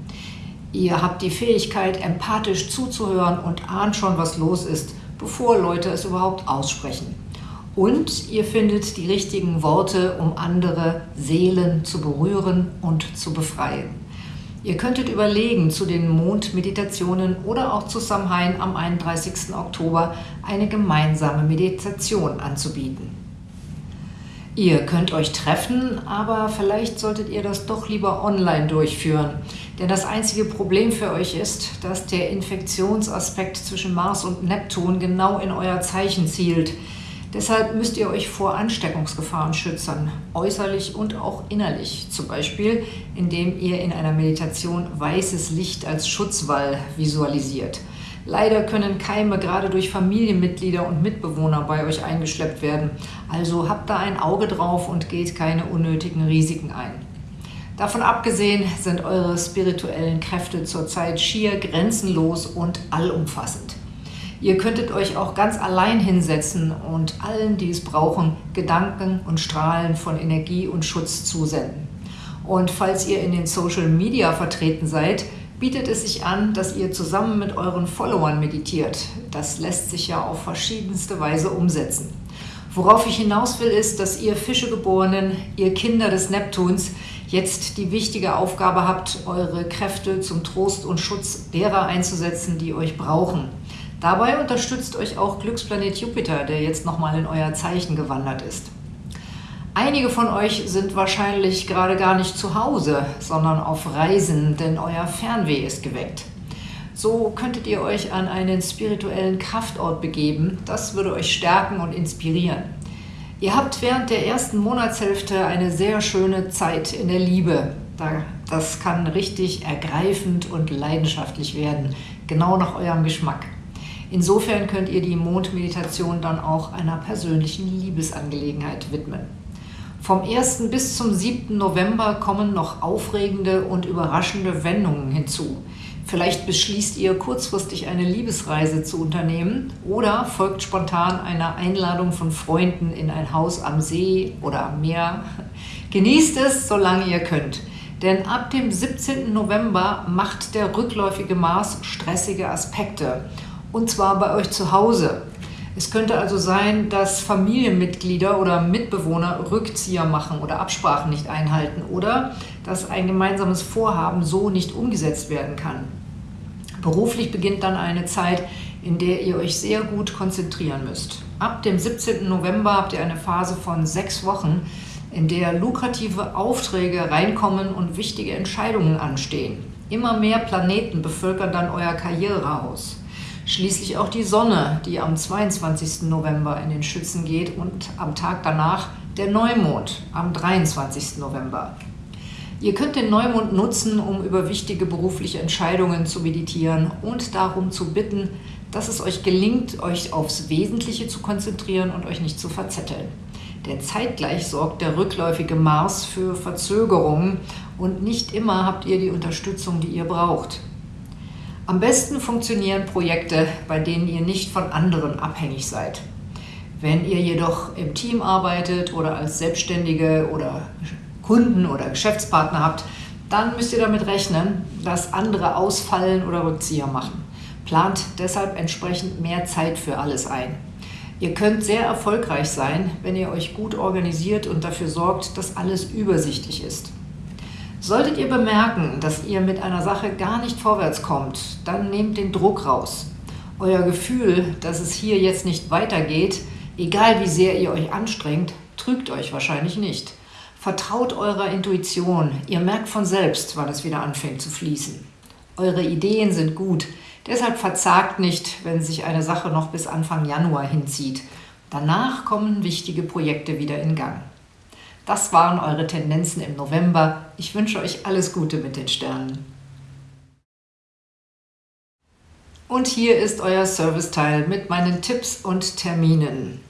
Ihr habt die Fähigkeit, empathisch zuzuhören und ahnt schon, was los ist, bevor Leute es überhaupt aussprechen. Und ihr findet die richtigen Worte, um andere Seelen zu berühren und zu befreien. Ihr könntet überlegen, zu den Mondmeditationen oder auch zu Samhain am 31. Oktober eine gemeinsame Meditation anzubieten. Ihr könnt euch treffen, aber vielleicht solltet ihr das doch lieber online durchführen. Denn das einzige Problem für euch ist, dass der Infektionsaspekt zwischen Mars und Neptun genau in euer Zeichen zielt. Deshalb müsst ihr euch vor Ansteckungsgefahren schützen, äußerlich und auch innerlich. Zum Beispiel, indem ihr in einer Meditation weißes Licht als Schutzwall visualisiert – Leider können Keime gerade durch Familienmitglieder und Mitbewohner bei euch eingeschleppt werden. Also habt da ein Auge drauf und geht keine unnötigen Risiken ein. Davon abgesehen sind eure spirituellen Kräfte zurzeit schier grenzenlos und allumfassend. Ihr könntet euch auch ganz allein hinsetzen und allen, die es brauchen, Gedanken und Strahlen von Energie und Schutz zusenden. Und falls ihr in den Social Media vertreten seid, bietet es sich an, dass ihr zusammen mit euren Followern meditiert. Das lässt sich ja auf verschiedenste Weise umsetzen. Worauf ich hinaus will, ist, dass ihr Fischegeborenen, ihr Kinder des Neptuns, jetzt die wichtige Aufgabe habt, eure Kräfte zum Trost und Schutz derer einzusetzen, die euch brauchen. Dabei unterstützt euch auch Glücksplanet Jupiter, der jetzt nochmal in euer Zeichen gewandert ist. Einige von euch sind wahrscheinlich gerade gar nicht zu Hause, sondern auf Reisen, denn euer Fernweh ist geweckt. So könntet ihr euch an einen spirituellen Kraftort begeben. Das würde euch stärken und inspirieren. Ihr habt während der ersten Monatshälfte eine sehr schöne Zeit in der Liebe. Das kann richtig ergreifend und leidenschaftlich werden, genau nach eurem Geschmack. Insofern könnt ihr die Mondmeditation dann auch einer persönlichen Liebesangelegenheit widmen. Vom 1. bis zum 7. November kommen noch aufregende und überraschende Wendungen hinzu. Vielleicht beschließt ihr kurzfristig eine Liebesreise zu unternehmen oder folgt spontan einer Einladung von Freunden in ein Haus am See oder am Meer. Genießt es, solange ihr könnt. Denn ab dem 17. November macht der rückläufige Mars stressige Aspekte. Und zwar bei euch zu Hause. Es könnte also sein, dass Familienmitglieder oder Mitbewohner Rückzieher machen oder Absprachen nicht einhalten oder dass ein gemeinsames Vorhaben so nicht umgesetzt werden kann. Beruflich beginnt dann eine Zeit, in der ihr euch sehr gut konzentrieren müsst. Ab dem 17. November habt ihr eine Phase von sechs Wochen, in der lukrative Aufträge reinkommen und wichtige Entscheidungen anstehen. Immer mehr Planeten bevölkern dann euer Karrierehaus. Schließlich auch die Sonne, die am 22. November in den Schützen geht und am Tag danach der Neumond am 23. November. Ihr könnt den Neumond nutzen, um über wichtige berufliche Entscheidungen zu meditieren und darum zu bitten, dass es euch gelingt, euch aufs Wesentliche zu konzentrieren und euch nicht zu verzetteln. Denn zeitgleich sorgt der rückläufige Mars für Verzögerungen und nicht immer habt ihr die Unterstützung, die ihr braucht. Am besten funktionieren Projekte, bei denen ihr nicht von anderen abhängig seid. Wenn ihr jedoch im Team arbeitet oder als Selbstständige oder Kunden oder Geschäftspartner habt, dann müsst ihr damit rechnen, dass andere ausfallen oder Rückzieher machen. Plant deshalb entsprechend mehr Zeit für alles ein. Ihr könnt sehr erfolgreich sein, wenn ihr euch gut organisiert und dafür sorgt, dass alles übersichtlich ist. Solltet ihr bemerken, dass ihr mit einer Sache gar nicht vorwärts kommt, dann nehmt den Druck raus. Euer Gefühl, dass es hier jetzt nicht weitergeht, egal wie sehr ihr euch anstrengt, trügt euch wahrscheinlich nicht. Vertraut eurer Intuition, ihr merkt von selbst, wann es wieder anfängt zu fließen. Eure Ideen sind gut, deshalb verzagt nicht, wenn sich eine Sache noch bis Anfang Januar hinzieht. Danach kommen wichtige Projekte wieder in Gang. Das waren eure Tendenzen im November. Ich wünsche euch alles Gute mit den Sternen. Und hier ist euer Serviceteil mit meinen Tipps und Terminen.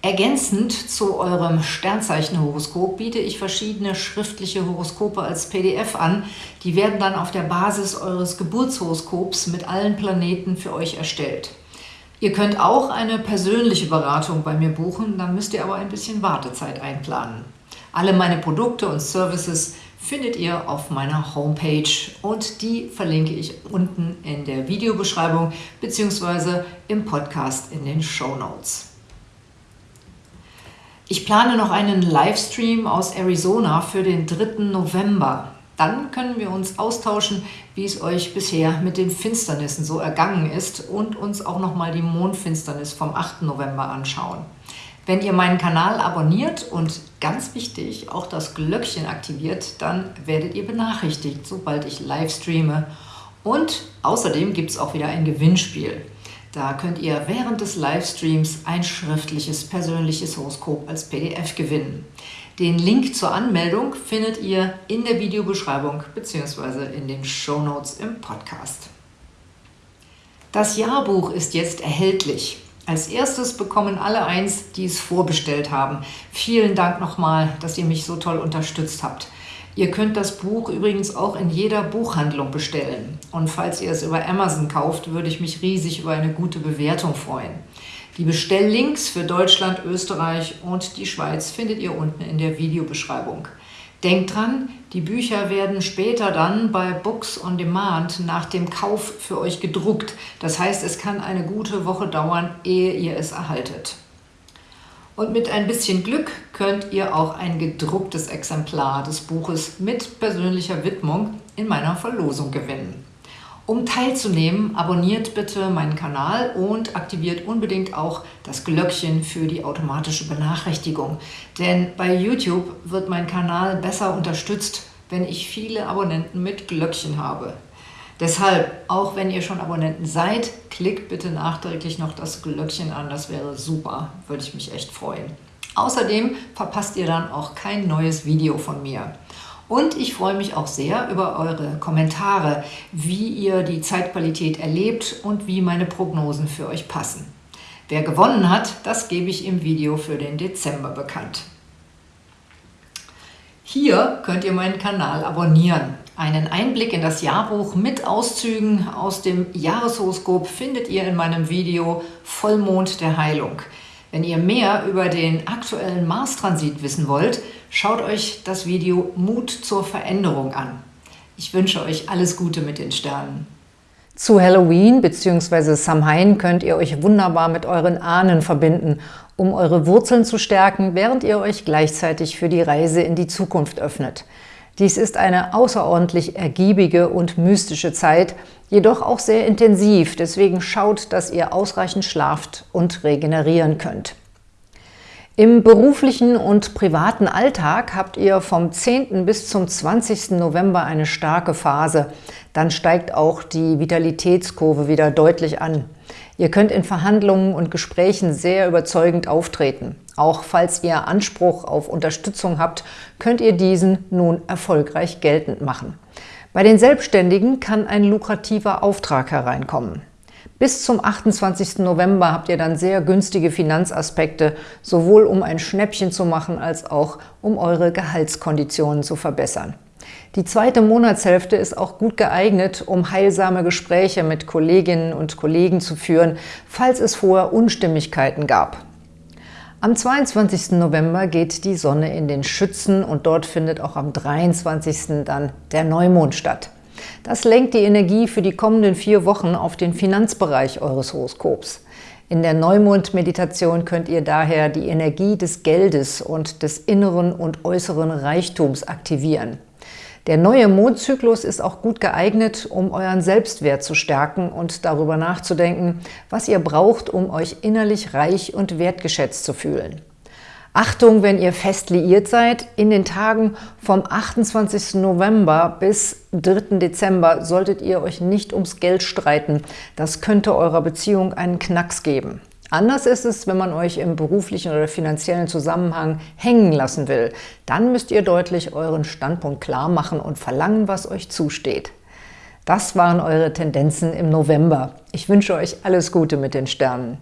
Ergänzend zu eurem Sternzeichenhoroskop biete ich verschiedene schriftliche Horoskope als PDF an. Die werden dann auf der Basis eures Geburtshoroskops mit allen Planeten für euch erstellt. Ihr könnt auch eine persönliche Beratung bei mir buchen, dann müsst ihr aber ein bisschen Wartezeit einplanen. Alle meine Produkte und Services findet ihr auf meiner Homepage und die verlinke ich unten in der Videobeschreibung bzw. im Podcast in den Show Notes. Ich plane noch einen Livestream aus Arizona für den 3. November. Dann können wir uns austauschen, wie es euch bisher mit den Finsternissen so ergangen ist und uns auch nochmal die Mondfinsternis vom 8. November anschauen. Wenn ihr meinen Kanal abonniert und ganz wichtig, auch das Glöckchen aktiviert, dann werdet ihr benachrichtigt, sobald ich live streame. Und außerdem gibt es auch wieder ein Gewinnspiel. Da könnt ihr während des Livestreams ein schriftliches persönliches Horoskop als PDF gewinnen. Den Link zur Anmeldung findet ihr in der Videobeschreibung bzw. in den Show Notes im Podcast. Das Jahrbuch ist jetzt erhältlich. Als erstes bekommen alle eins, die es vorbestellt haben. Vielen Dank nochmal, dass ihr mich so toll unterstützt habt. Ihr könnt das Buch übrigens auch in jeder Buchhandlung bestellen. Und falls ihr es über Amazon kauft, würde ich mich riesig über eine gute Bewertung freuen. Die Bestelllinks für Deutschland, Österreich und die Schweiz findet ihr unten in der Videobeschreibung. Denkt dran, die Bücher werden später dann bei Books on Demand nach dem Kauf für euch gedruckt. Das heißt, es kann eine gute Woche dauern, ehe ihr es erhaltet. Und mit ein bisschen Glück könnt ihr auch ein gedrucktes Exemplar des Buches mit persönlicher Widmung in meiner Verlosung gewinnen. Um teilzunehmen, abonniert bitte meinen Kanal und aktiviert unbedingt auch das Glöckchen für die automatische Benachrichtigung. Denn bei YouTube wird mein Kanal besser unterstützt, wenn ich viele Abonnenten mit Glöckchen habe. Deshalb, auch wenn ihr schon Abonnenten seid, klickt bitte nachträglich noch das Glöckchen an, das wäre super, würde ich mich echt freuen. Außerdem verpasst ihr dann auch kein neues Video von mir. Und ich freue mich auch sehr über eure Kommentare, wie ihr die Zeitqualität erlebt und wie meine Prognosen für euch passen. Wer gewonnen hat, das gebe ich im Video für den Dezember bekannt. Hier könnt ihr meinen Kanal abonnieren. Einen Einblick in das Jahrbuch mit Auszügen aus dem Jahreshoroskop findet ihr in meinem Video Vollmond der Heilung. Wenn ihr mehr über den aktuellen Mars-Transit wissen wollt, schaut euch das Video Mut zur Veränderung an. Ich wünsche euch alles Gute mit den Sternen. Zu Halloween bzw. Samhain könnt ihr euch wunderbar mit euren Ahnen verbinden, um eure Wurzeln zu stärken, während ihr euch gleichzeitig für die Reise in die Zukunft öffnet. Dies ist eine außerordentlich ergiebige und mystische Zeit, jedoch auch sehr intensiv, deswegen schaut, dass ihr ausreichend schlaft und regenerieren könnt. Im beruflichen und privaten Alltag habt ihr vom 10. bis zum 20. November eine starke Phase. Dann steigt auch die Vitalitätskurve wieder deutlich an. Ihr könnt in Verhandlungen und Gesprächen sehr überzeugend auftreten. Auch falls ihr Anspruch auf Unterstützung habt, könnt ihr diesen nun erfolgreich geltend machen. Bei den Selbstständigen kann ein lukrativer Auftrag hereinkommen. Bis zum 28. November habt ihr dann sehr günstige Finanzaspekte, sowohl um ein Schnäppchen zu machen, als auch um eure Gehaltskonditionen zu verbessern. Die zweite Monatshälfte ist auch gut geeignet, um heilsame Gespräche mit Kolleginnen und Kollegen zu führen, falls es vorher Unstimmigkeiten gab. Am 22. November geht die Sonne in den Schützen und dort findet auch am 23. dann der Neumond statt. Das lenkt die Energie für die kommenden vier Wochen auf den Finanzbereich eures Horoskops. In der Neumond-Meditation könnt ihr daher die Energie des Geldes und des inneren und äußeren Reichtums aktivieren. Der neue Mondzyklus ist auch gut geeignet, um euren Selbstwert zu stärken und darüber nachzudenken, was ihr braucht, um euch innerlich reich und wertgeschätzt zu fühlen. Achtung, wenn ihr fest liiert seid, in den Tagen vom 28. November bis 3. Dezember solltet ihr euch nicht ums Geld streiten. Das könnte eurer Beziehung einen Knacks geben. Anders ist es, wenn man euch im beruflichen oder finanziellen Zusammenhang hängen lassen will. Dann müsst ihr deutlich euren Standpunkt klar machen und verlangen, was euch zusteht. Das waren eure Tendenzen im November. Ich wünsche euch alles Gute mit den Sternen.